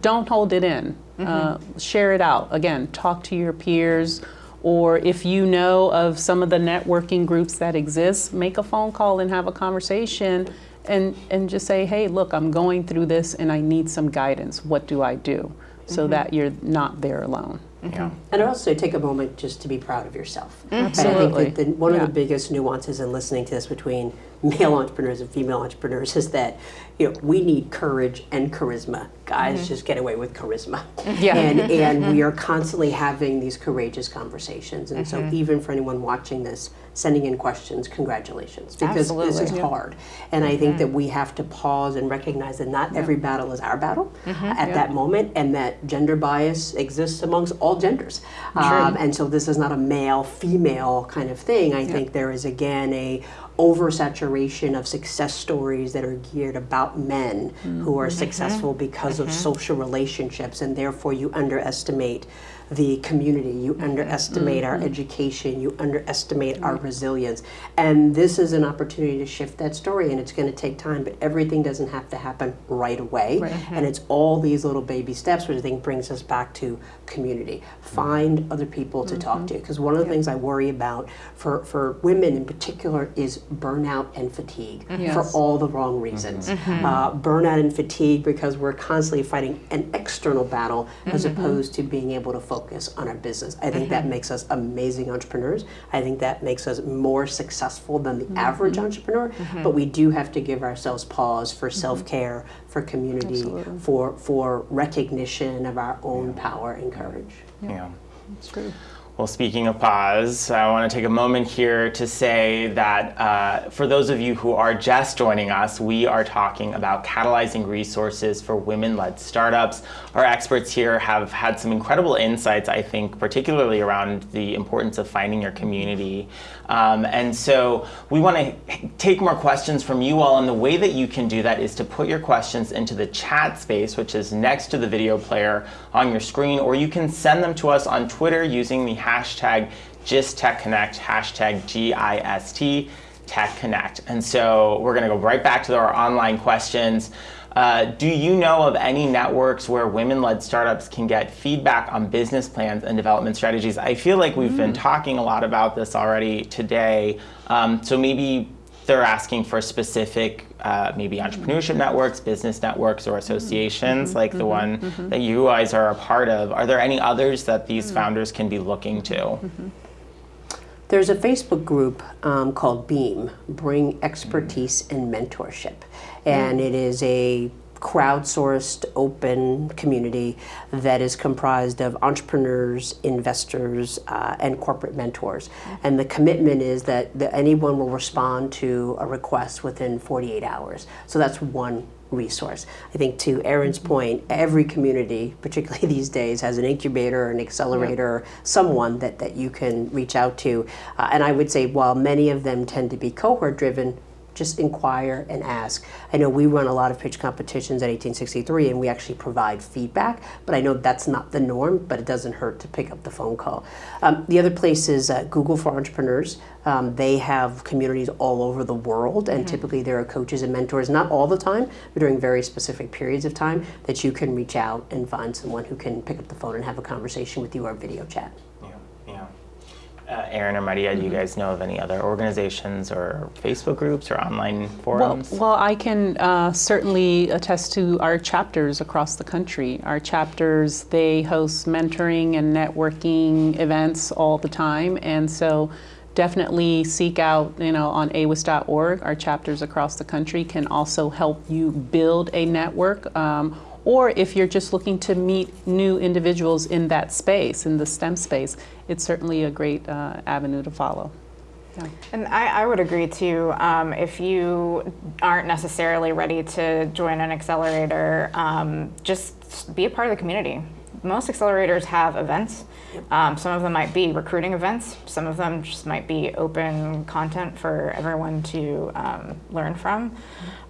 don't hold it in. Mm -hmm. uh, share it out. Again, talk to your peers or if you know of some of the networking groups that exist, make a phone call and have a conversation and, and just say, hey, look, I'm going through this and I need some guidance. What do I do? So mm-hmm. that you're not there alone. Mm-hmm. Yeah. And also take a moment just to be proud of yourself. Mm-hmm. And I think that the, one Yeah. of the biggest nuances in listening to this between male entrepreneurs and female entrepreneurs is that you know we need courage and charisma. Guys mm-hmm. just get away with charisma. Yeah. And and we are constantly having these courageous conversations. And so mm-hmm. even for anyone watching this, sending in questions, congratulations. Because this Absolutely. is hard. And I think that mm-hmm. we have to pause and recognize that not every battle is our battle at that moment and that gender bias exists amongst all genders. Um, and so this is not a male female kind of thing. I think there is again a oversaturation of success stories that are geared about men who are mm-hmm. successful mm-hmm. because of mm-hmm. social relationships and therefore you underestimate the community, you underestimate our education, you underestimate our resilience. And this is an opportunity to shift that story, and it's going to take time, but everything doesn't have to happen right away. And it's all these little baby steps, which I think brings us back to community. Find other people to talk mm-hmm. to, because one of the things I worry about for, for women in particular is burnout and fatigue for Yes. all the wrong reasons. Mm-hmm. Mm-hmm. Uh, burnout and fatigue because we're constantly fighting an external battle as opposed to being able to focus on our business. I think that makes us amazing entrepreneurs. I think that makes us more successful than the average entrepreneur. But we do have to give ourselves pause for self care, for community, for for recognition of our own power and courage. Yeah. It's true. Well, speaking of pause, I want to take a moment here to say that uh, for those of you who are just joining us, we are talking about catalyzing resources for women led startups. Our experts here have had some incredible insights, I think, particularly around the importance of finding your community. Um, and so we want to take more questions from you all, and the way that you can do that is to put your questions into the chat space, which is next to the video player on your screen, or you can send them to us on Twitter using the hashtag GistTechConnect, hashtag G-I-S-T, Tech Connect. And so we're going to go right back to our online questions. Uh, do you know of any networks where women-led startups can get feedback on business plans and development strategies? I feel like we've been talking a lot about this already today. Um, so maybe they're asking for specific, uh, maybe entrepreneurship networks, business networks, or associations like the one that you guys are a part of. Are there any others that these founders can be looking to? There's a Facebook group um, called Beam, Bring Expertise and Mentorship. And it is a crowdsourced open community that is comprised of entrepreneurs, investors, uh, and corporate mentors. And the commitment is that, that anyone will respond to a request within 48 hours. So that's one resource. I think to Erin's point, every community, particularly these days, has an incubator, an accelerator, someone that, that you can reach out to. Uh, and I would say while many of them tend to be cohort driven, just inquire and ask. I know we run a lot of pitch competitions at 1863 and we actually provide feedback, but I know that's not the norm, but it doesn't hurt to pick up the phone call. Um, the other place is uh, Google for Entrepreneurs. Um, they have communities all over the world, and typically there are coaches and mentors, not all the time, but during very specific periods of time, that you can reach out and find someone who can pick up the phone and have a conversation with you or video chat. Uh, Erin or Maria, do you guys know of any other organizations or Facebook groups or online Well, forums? well, I can uh, certainly attest to our chapters across the country. Our chapters, they host mentoring and networking events all the time, and so definitely seek out, you know, on awis.org. Our chapters across the country can also help you build a network. Um, or if you're just looking to meet new individuals in that space, in the STEM space, it's certainly a great uh, avenue to follow. Yeah. And I, I would agree too. Um, if you aren't necessarily ready to join an accelerator, um, just be a part of the community. Most accelerators have events. Um, some of them might be recruiting events. Some of them just might be open content for everyone to um, learn from.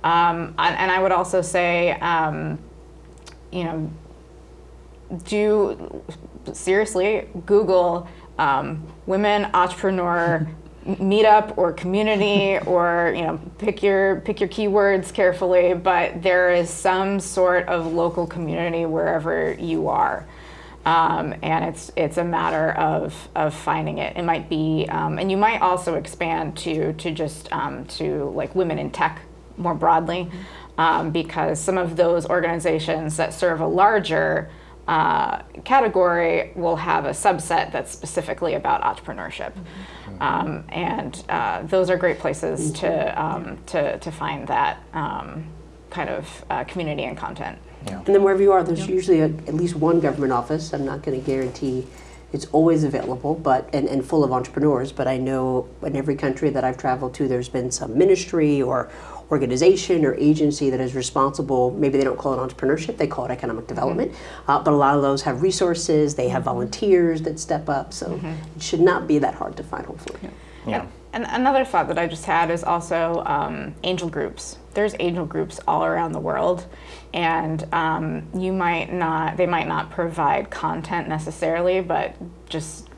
Um, and, and I would also say, um, you know, do seriously Google um, women entrepreneur meetup or community or you know pick your pick your keywords carefully but there is some sort of local community wherever you are Um, and it's it's a matter of of finding it. It might be, um, and you might also expand to to just um, to like women in tech more broadly, um, because some of those organizations that serve a larger uh, category will have a subset that's specifically about entrepreneurship, um, and uh, those are great places to um, to to find that um, kind of uh, community and content. And then wherever you are, there's usually a, at least one government office. I'm not going to guarantee it's always available, but and, and full of entrepreneurs. But I know in every country that I've traveled to, there's been some ministry or organization or agency that is responsible. Maybe they don't call it entrepreneurship; they call it economic development. Uh, but a lot of those have resources. They have volunteers that step up. So it should not be that hard to find. Hopefully. Yeah. And another thought that I just had is also um, angel groups. There's angel groups all around the world, and um, you might not, they might not provide content necessarily, but just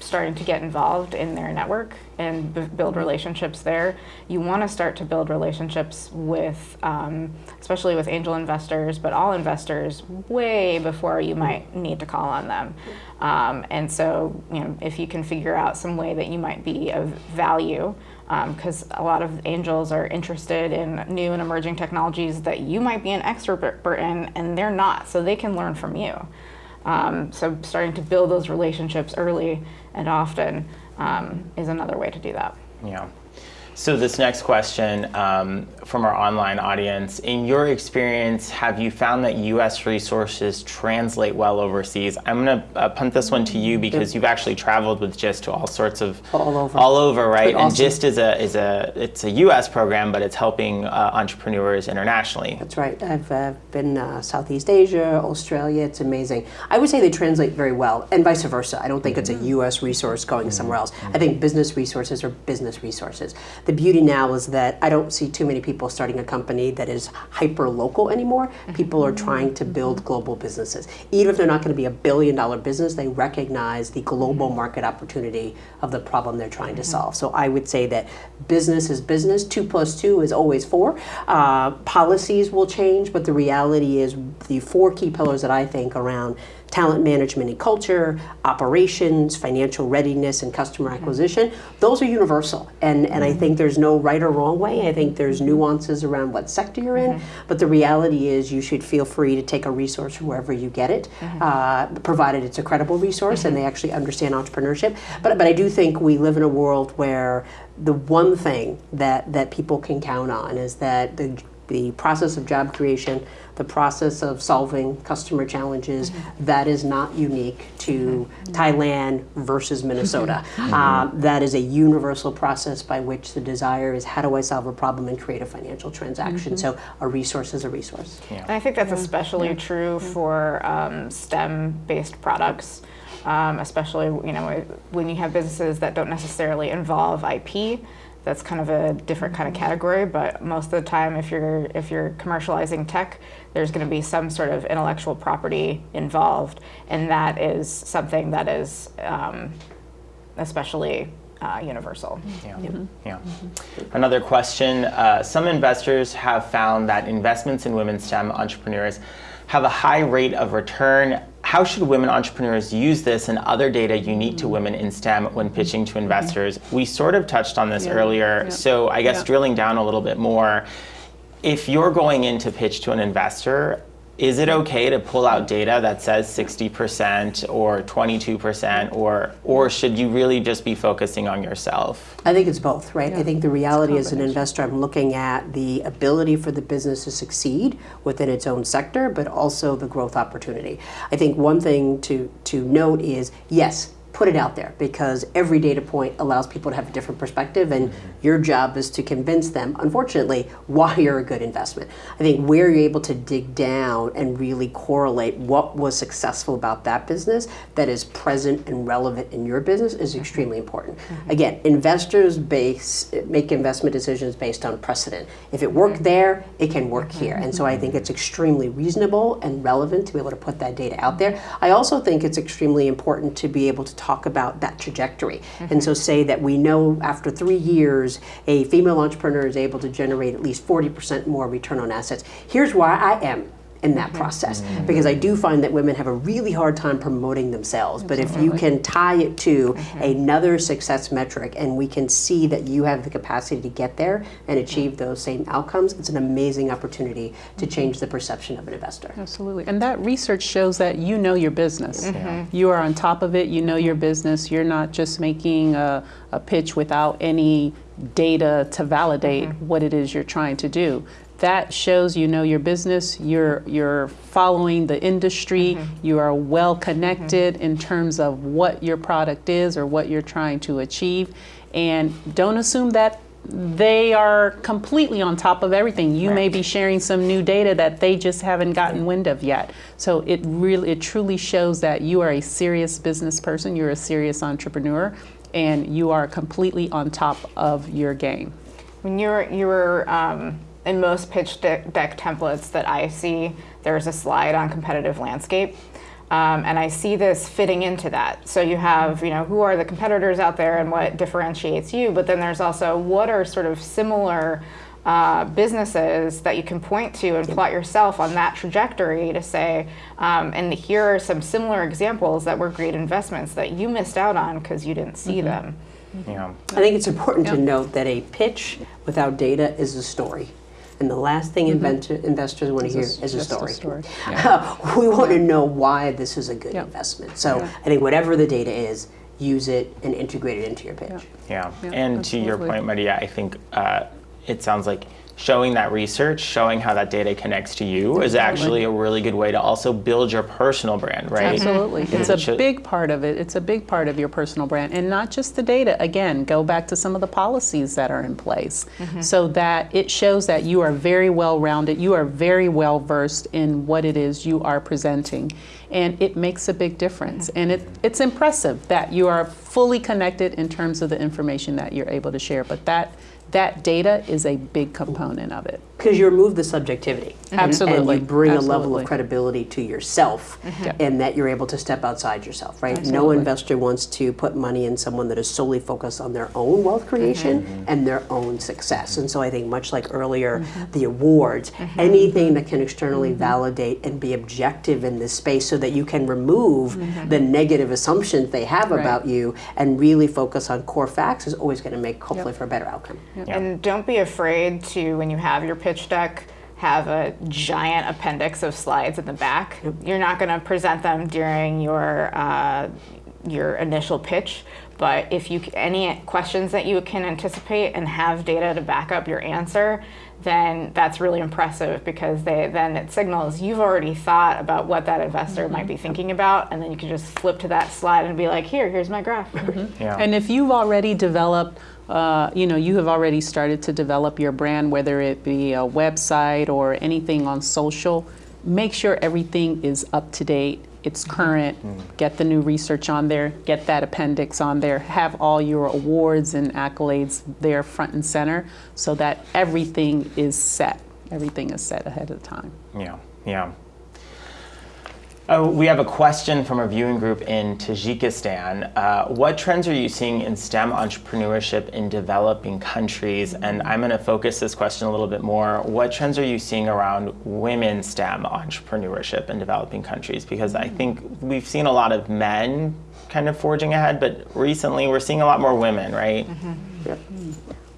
starting to get involved in their network and b- build relationships there. You want to start to build relationships with, um, especially with angel investors, but all investors way before you might need to call on them. Um, and so, you know, if you can figure out some way that you might be of value, because a lot of angels are interested in new and emerging technologies that you might be an expert in, and they're not, so they can learn from you. Um, so starting to build those relationships early and often um, is another way to do that. Yeah. So this next question um, from our online audience, in your experience, have you found that U.S. resources translate well overseas? I'm going to uh, punt this one to you because you've actually traveled with GIST to all sorts of All over. all over, right? But And. GIST is a is a it's a U.S. program, but it's helping uh, entrepreneurs internationally. That's right. I've uh, been uh, Southeast Asia, Australia. It's amazing. I would say they translate very well, and vice versa. I don't think it's a U.S. resource going somewhere else. I think business resources are business resources. The beauty now is that I don't see too many people starting a company that is hyper local anymore. Mm-hmm. People are trying to build mm-hmm. global businesses. Even if they're not going to be a billion dollar business, they recognize the global mm-hmm. market opportunity of the problem they're trying to solve. So I would say that business is business. Two plus two is always four. Uh, policies will change, but the reality is the four key pillars that I think around talent management and culture, operations, financial readiness, and customer mm-hmm. acquisition, those are universal. And, and I mm-hmm. think there's no right or wrong way. I think there's mm-hmm. nuances around what sector you're in, but the reality is you should feel free to take a resource from wherever you get it, uh, provided it's a credible resource and they actually understand entrepreneurship. But, but I do think we live in a world where the one thing that, that people can count on is that the the process of job creation, the process of solving customer challenges, that is not unique to Thailand versus Minnesota. Uh, that is a universal process by which the desire is how do I solve a problem and create a financial transaction. So a resource is a resource. And I think that's especially true for um, STEM-based products, um, especially you know when you have businesses that don't necessarily involve IP. That's kind of a different kind of category, but most of the time, if you're if you're commercializing tech, there's going to be some sort of intellectual property involved, and that is something that is um, especially uh, universal. Yeah. yeah. Another question uh, Some investors have found that investments in women STEM entrepreneurs have a high rate of return. How should women entrepreneurs use this and other data unique to mm. women in STEM when mm-hmm. pitching to investors? Mm-hmm. We sort of touched on this Yeah. earlier, Yeah. so I guess Yeah. drilling down a little bit more. If you're going in to pitch to an investor, is it okay to pull out data that says 60% or 22% or or should you really just be focusing on yourself? I think it's both, right? I think the reality as an investor, I'm looking at the ability for the business to succeed within its own sector, but also the growth opportunity. I think one thing to, to note is yes, put it out there because every data point allows people to have a different perspective, and mm-hmm. your job is to convince them, unfortunately, why you're a good investment. I think where you're able to dig down and really correlate what was successful about that business that is present and relevant in your business is mm-hmm. extremely important. Mm-hmm. Again, investors base make investment decisions based on precedent. If it worked there, it can work here. And so I think it's extremely reasonable and relevant to be able to put that data out there. I also think it's extremely important to be able to talk about that trajectory. And mm-hmm. so say that we know after three years, a female entrepreneur is able to generate at least 40% more return on assets. Here's why I am in that mm-hmm. process mm-hmm. because I do find that women have a really hard time promoting themselves. But if you can tie it to mm-hmm. another success metric and we can see that you have the capacity to get there and achieve those same outcomes, it's an amazing opportunity to change the perception of an investor. Absolutely. And that research shows that you know your business. You are on top of it, you know your business. You're not just making a, a pitch without any data to validate mm-hmm. what it is you're trying to do. That shows you know your business, you're, you're following the industry, mm-hmm. you are well connected mm-hmm. in terms of what your product is or what you're trying to achieve. And don't assume that they are completely on top of everything. You may be sharing some new data that they just haven't gotten wind of yet. So it really, it truly shows that you are a serious business person, you're a serious entrepreneur, and you are completely on top of your game. When you're you're um, in most pitch deck, deck templates that I see, there's a slide on competitive landscape. Um, and I see this fitting into that. So you have, you know, who are the competitors out there and what differentiates you, but then there's also what are sort of similar uh, businesses that you can point to and plot yourself on that trajectory to say, um, and here are some similar examples that were great investments that you missed out on because you didn't see them. Yeah. I think it's important to note that a pitch without data is a story. And the last thing inventor, investors want to hear a- is a just a story. story. we want to know why this is a good Yeah. investment. So Yeah. I think whatever the data is, use it and integrate it into your pitch. Yeah, Yeah, and to your point, Maria, I think uh, it sounds like showing that research, showing how that data connects to you, is actually a really good way to also build your personal brand, right? Absolutely. It's a big part of it. It's a big part of your personal brand. And not just the data. Again, go back to some of the policies that are in place mm-hmm. so that it shows that you are very well rounded, you are very well versed in what it is you are presenting. And it makes a big difference. Mm-hmm. And it, it's impressive that you are fully connected in terms of the information that you're able to share. But that, that data is a big component of it. Because you remove the subjectivity. Absolutely. And you bring a level of credibility to yourself Yeah. and that you're able to step outside yourself, right? No investor wants to put money in someone that is solely focused on their own wealth creation and their own success. And so I think much like earlier, the awards, anything that can externally validate and be objective in this space so that you can remove the negative assumptions they have Right. about you and really focus on core facts is always going to make hopefully for a better outcome. Yeah. And don't be afraid to, when you have your pitch deck, have a giant appendix of slides in the back. You're not going to present them during your uh, your initial pitch, but if you any questions that you can anticipate and have data to back up your answer, then that's really impressive because they then it signals you've already thought about what that investor might be thinking about, and then you can just flip to that slide and be like, here, here's my graph. Yeah. And if you've already developed, uh, you know, you have already started to develop your brand, whether it be a website or anything on social, make sure everything is up to date. It's current. Get the new research on there. Get that appendix on there. Have all your awards and accolades there front and center so that everything is set. Everything is set ahead of time. Yeah, yeah. Oh, we have a question from a viewing group in Tajikistan. Uh, what trends are you seeing in STEM entrepreneurship in developing countries? And I'm going to focus this question a little bit more. What trends are you seeing around women STEM entrepreneurship in developing countries? Because I think we've seen a lot of men kind of forging ahead, but recently we're seeing a lot more women, right? Yep.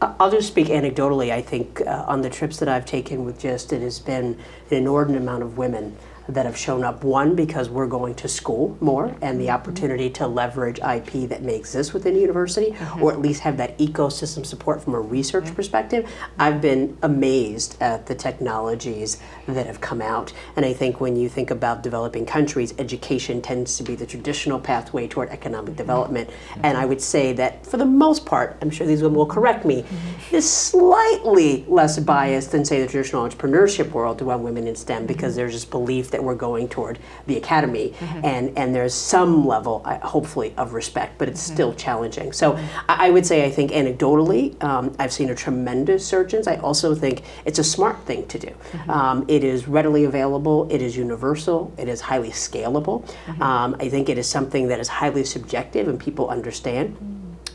I- I'll just speak anecdotally. I think uh, on the trips that I've taken with GIST, it has been an inordinate amount of women that have shown up. One, because we're going to school more and the mm-hmm. opportunity to leverage IP that may exist within a university, or mm-hmm. at least have that ecosystem support from a research mm-hmm. perspective. I've been amazed at the technologies that have come out. And I think when you think about developing countries, education tends to be the traditional pathway toward economic development. And I would say that for the most part, I'm sure these women will correct me, is slightly less biased than, say, the traditional entrepreneurship world around women in STEM because there's this belief that we're going toward the academy. And, and there's some level, hopefully, of respect, but it's still challenging. So I I would say, I think anecdotally, um, I've seen a tremendous surgeons. I also think it's a smart thing to do. Um, it is readily available, it is universal, it is highly scalable. Um, I think it is something that is highly subjective and people understand.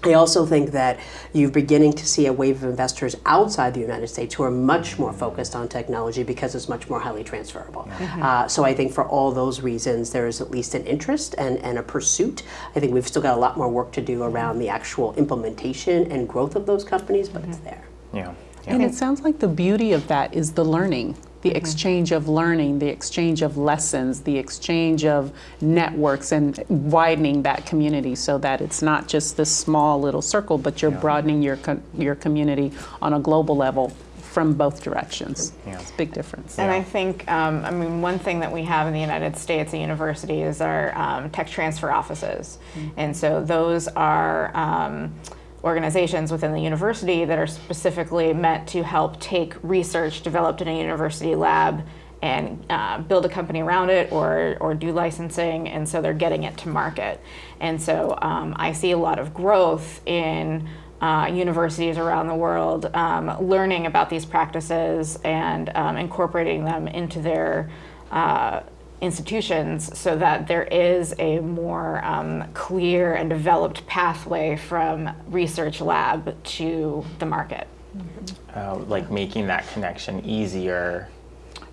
I also think that you're beginning to see a wave of investors outside the United States who are much more focused on technology because it's much more highly transferable. Uh, so I think for all those reasons, there is at least an interest and, and a pursuit. I think we've still got a lot more work to do around the actual implementation and growth of those companies, but it's there. Yeah. And it sounds like the beauty of that is the learning, the exchange of learning, the exchange of lessons, the exchange of networks, and widening that community so that it's not just this small little circle, but you're broadening your co- your community on a global level from both directions. Yeah. It's a big difference. And I think, um, I mean, one thing that we have in the United States at university is our um, tech transfer offices. And so those are um, organizations within the university that are specifically meant to help take research developed in a university lab and uh, build a company around it or, or do licensing, and so they're getting it to market. And so um, I see a lot of growth in uh, universities around the world um, learning about these practices and um, incorporating them into their uh, institutions so that there is a more um, clear and developed pathway from research lab to the market. Uh, like making that connection easier.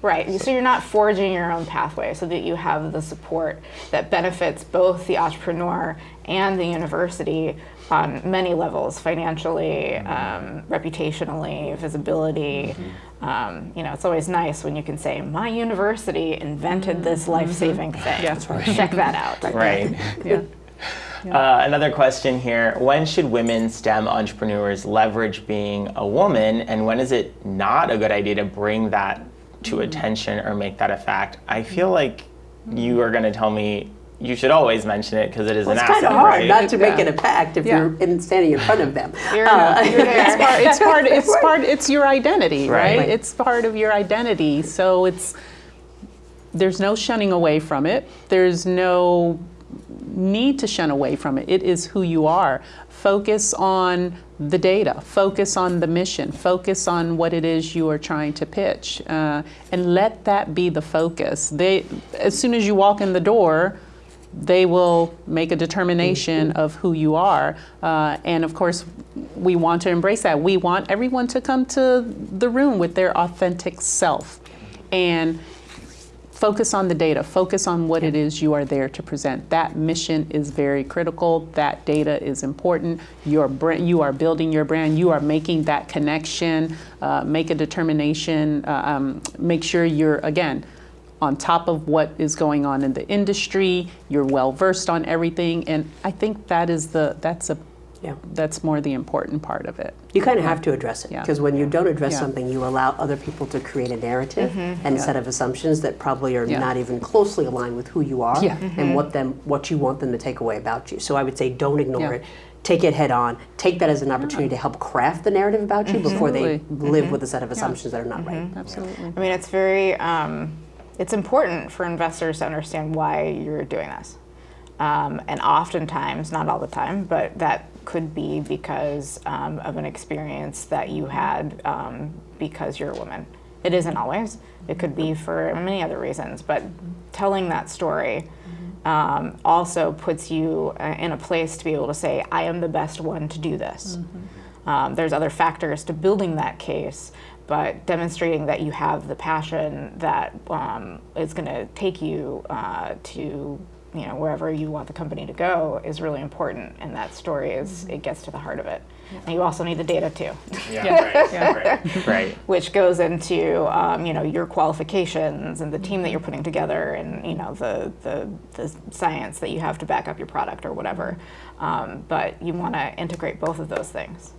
Right, so you're not forging your own pathway so that you have the support that benefits both the entrepreneur and the university on many levels financially, um, reputationally, visibility. Um, you know, it's always nice when you can say, My university invented this life saving thing. Yeah. Check that out. Right. Yeah. Uh, another question here. When should women STEM entrepreneurs leverage being a woman, and when is it not a good idea to bring that to attention or make that a fact? I feel like you are going to tell me you should always mention it because it is Well, an it's kind of hard right? not to make Yeah. it a fact if Yeah. you're in, standing in front of them. You're, Uh, you're. It's part, it's part, it's part, it's your identity, Right. right? Right. It's part of your identity. So it's, there's no shunning away from it. There's no need to shun away from it. It is who you are. Focus on the data, focus on the mission, focus on what it is you are trying to pitch, uh, and let that be the focus. They, as soon as you walk in the door, they will make a determination of who you are. Uh, and of course, we want to embrace that. We want everyone to come to the room with their authentic self and focus on the data, focus on what it is you are there to present. That mission is very critical. That data is important. Your brand, you are building your brand, you are making that connection, uh, make a determination, uh, um, make sure you're, again, on top of what is going on in the industry, you're well versed on everything, and I think that is the that's a Yeah. that's more the important part of it. You kind of have to address it Yeah. because when you don't address Yeah. something, you allow other people to create a narrative mm-hmm. and a set of assumptions that probably are Yeah. not even closely aligned with who you are Yeah. and mm-hmm. what them what you want them to take away about you. So I would say don't ignore Yeah. it. Take it head on. Take that as an opportunity to help craft the narrative about you before they Absolutely. live mm-hmm. with a set of assumptions that are not right. Absolutely. I mean, it's very, um, it's important for investors to understand why you're doing this. Um, and oftentimes, not all the time, but that could be because um, of an experience that you had um, because you're a woman. It isn't always. It could be for many other reasons, but telling that story um, also puts you uh, in a place to be able to say, I am the best one to do this. Um, there's other factors to building that case, but demonstrating that you have the passion that um, is going to take you uh, to you know wherever you want the company to go is really important, and that story is it gets to the heart of it. And you also need the data too, Yeah, right, right, right. which goes into um, you know your qualifications and the team that you're putting together, and you know the the, the science that you have to back up your product or whatever. Um, but you want to integrate both of those things.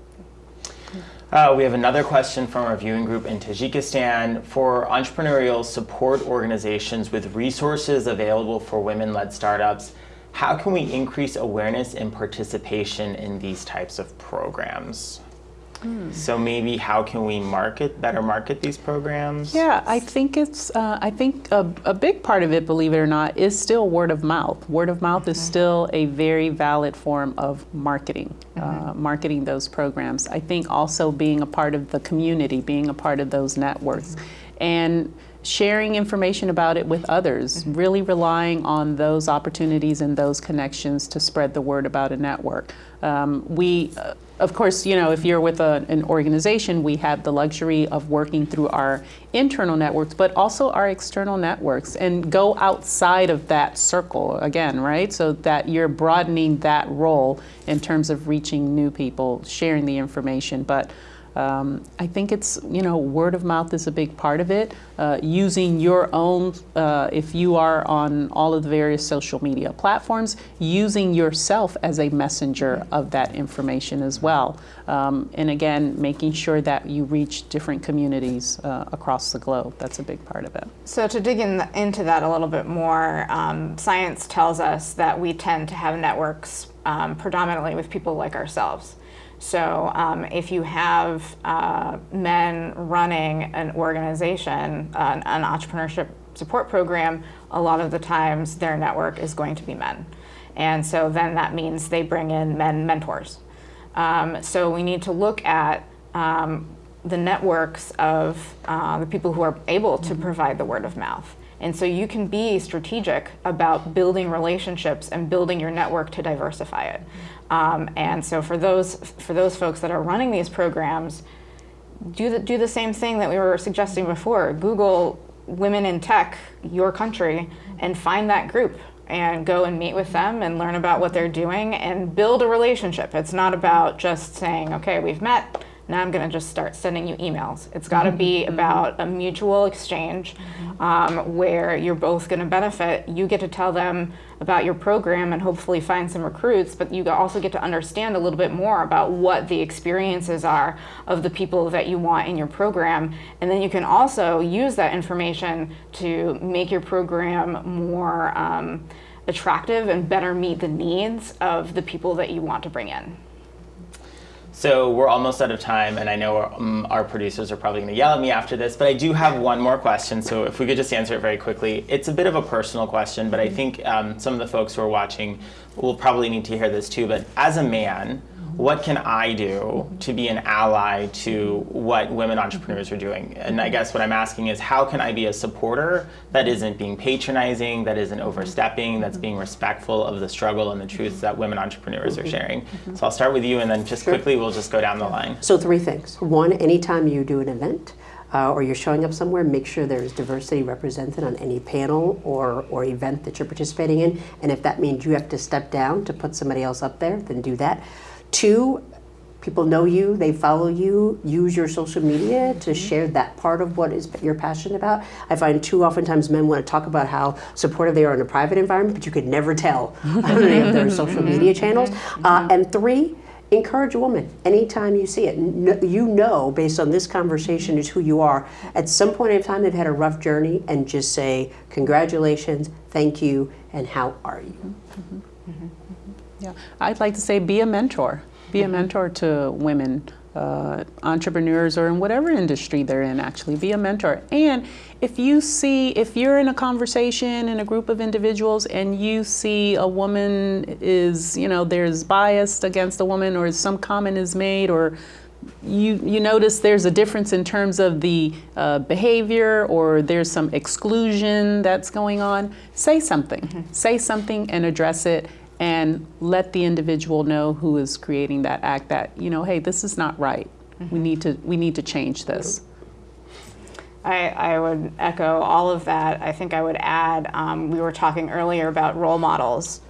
Uh, we have another question from our viewing group in Tajikistan. For entrepreneurial support organizations with resources available for women led startups, how can we increase awareness and participation in these types of programs? So maybe how can we market better market these programs? Yeah, I think it's. Uh, I think a, a big part of it, believe it or not, is still word of mouth. Word of mouth is still a very valid form of marketing, uh, marketing those programs. I think also being a part of the community, being a part of those networks, and sharing information about it with others, mm-hmm. really relying on those opportunities and those connections to spread the word about a network. Um, we, uh, of course, you know, if you're with a, an organization, we have the luxury of working through our internal networks, but also our external networks and go outside of that circle again, right? So that you're broadening that role in terms of reaching new people, sharing the information. But um, I think it's, you know, word of mouth is a big part of it. Uh, using your own, uh, if you are on all of the various social media platforms, using yourself as a messenger of that information as well. Um, and again, making sure that you reach different communities uh, across the globe. That's a big part of it. So, to dig in, into that a little bit more, um, science tells us that we tend to have networks um, predominantly with people like ourselves. So um, if you have uh, men running an organization, uh, an entrepreneurship support program, a lot of the times their network is going to be men. And so then that means they bring in men mentors. Um, so we need to look at um, the networks of uh, the people who are able to provide the word of mouth. And so you can be strategic about building relationships and building your network to diversify it. Um, and so for those for those folks that are running these programs, do the, do the same thing that we were suggesting before. Google women in tech, your country, and find that group and go and meet with them and learn about what they're doing and build a relationship. It's not about just saying, okay, we've met, now I'm going to just start sending you emails. It's got to be mm-hmm. about a mutual exchange um, where you're both going to benefit. You get to tell them about your program and hopefully find some recruits, but you also get to understand a little bit more about what the experiences are of the people that you want in your program. And then you can also use that information to make your program more um, attractive and better meet the needs of the people that you want to bring in. So we're almost out of time, and I know our, um, our producers are probably going to yell at me after this, but I do have one more question. So if we could just answer it very quickly. It's a bit of a personal question, but I think um, some of the folks who are watching will probably need to hear this too. But as a man, what can I do to be an ally to what women entrepreneurs are doing? And I guess what I'm asking is how can I be a supporter that isn't being patronizing, that isn't overstepping, that's being respectful of the struggle and the truths that women entrepreneurs are sharing? So I'll start with you and then just quickly we'll just go down the line. So three things. One, anytime you do an event, uh, or you're showing up somewhere, make sure there's diversity represented on any panel or, or event that you're participating in. And if that means you have to step down to put somebody else up there, then do that. Two, people know you, they follow you, use your social media to mm-hmm. share that part of what is you're passionate about. I find too oftentimes men want to talk about how supportive they are in a private environment, but you could never tell on any of their social mm-hmm. media channels. Mm-hmm. Uh, and three, encourage a woman anytime you see it. You know, based on this conversation, is who you are. At some point in time, they've had a rough journey, and just say, Congratulations, thank you, and how are you? Mm-hmm. Mm-hmm. Yeah, I'd like to say be a mentor. Be a mm-hmm. mentor to women, uh, entrepreneurs, or in whatever industry they're in, actually. Be a mentor. And if you see, if you're in a conversation in a group of individuals and you see a woman is, you know, there's bias against a woman or some comment is made or you, you notice there's a difference in terms of the uh, behavior or there's some exclusion that's going on, say something. Mm-hmm. Say something and address it and let the individual know who is creating that act that you know hey this is not right. Mm-hmm. we need to we need to change this. I, I would echo all of that. I think i would add um, we were talking earlier about role models.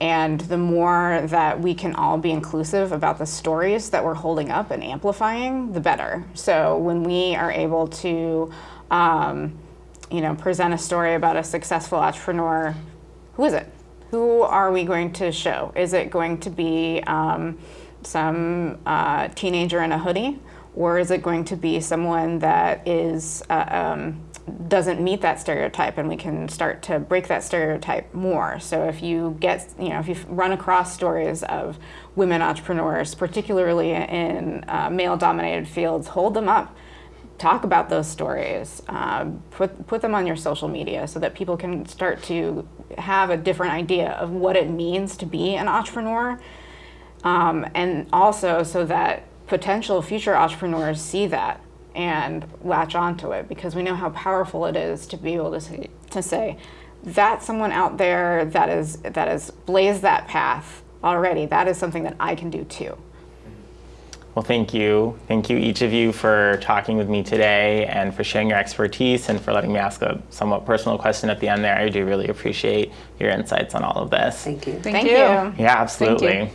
And the more that we can all be inclusive about the stories that we're holding up and amplifying the better. So when we are able to um, you know present a story about a successful entrepreneur who is it who are we going to show? Is it going to be um, some uh, teenager in a hoodie? Or is it going to be someone that is uh, um, doesn't meet that stereotype and we can start to break that stereotype more. So if you get, you know, if you run across stories of women entrepreneurs, particularly in uh, male dominated fields, hold them up talk about those stories, uh, put, put them on your social media so that people can start to have a different idea of what it means to be an entrepreneur. Um, and also so that potential future entrepreneurs see that and latch onto it because we know how powerful it is to be able to say, to say that's someone out there that is that has blazed that path already. That is something that I can do too. Well, thank you. Thank you, each of you, for talking with me today and for sharing your expertise and for letting me ask a somewhat personal question at the end there. I do really appreciate your insights on all of this. Thank you. Thank, Thank you. you. Yeah, absolutely.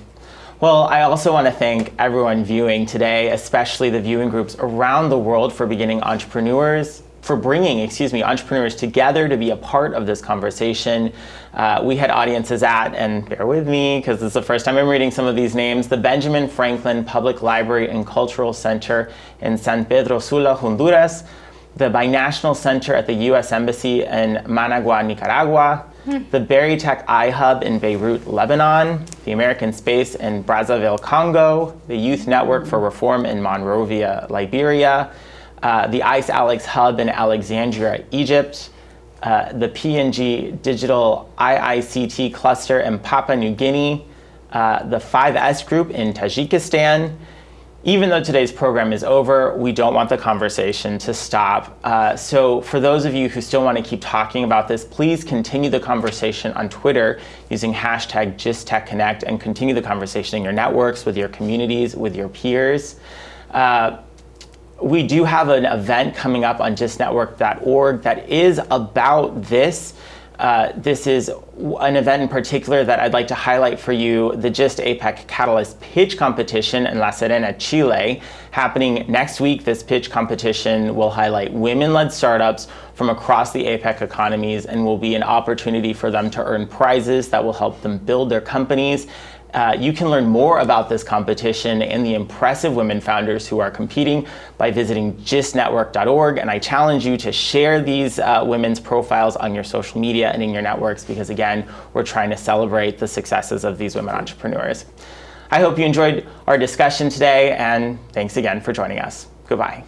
Well, I also want to thank everyone viewing today, especially the viewing groups around the world for beginning entrepreneurs, for bringing, excuse me, entrepreneurs together to be a part of this conversation. Uh, we had audiences at, and bear with me because this is the first time I'm reading some of these names, the Benjamin Franklin Public Library and Cultural Center in San Pedro Sula, Honduras, the Binational Center at the U.S. Embassy in Managua, Nicaragua, the Berytech iHub in Beirut, Lebanon, the American Space in Brazzaville, Congo, the Youth Network for Reform in Monrovia, Liberia, uh, the ICE Alex Hub in Alexandria, Egypt, uh, the PNG Digital IICT Cluster in Papua New Guinea, uh, the 5S Group in Tajikistan, even though today's program is over, we don't want the conversation to stop. Uh, so for those of you who still want to keep talking about this, please continue the conversation on Twitter using hashtag GistTechConnect and continue the conversation in your networks, with your communities, with your peers. Uh, we do have an event coming up on gistnetwork.org that is about this. Uh, this is an event in particular that I'd like to highlight for you, the GIST APEC Catalyst Pitch Competition in La Serena, Chile. Happening next week, this pitch competition will highlight women-led startups from across the APEC economies and will be an opportunity for them to earn prizes that will help them build their companies uh, you can learn more about this competition and the impressive women founders who are competing by visiting gistnetwork.org. And I challenge you to share these uh, women's profiles on your social media and in your networks because, again, we're trying to celebrate the successes of these women entrepreneurs. I hope you enjoyed our discussion today, and thanks again for joining us. Goodbye.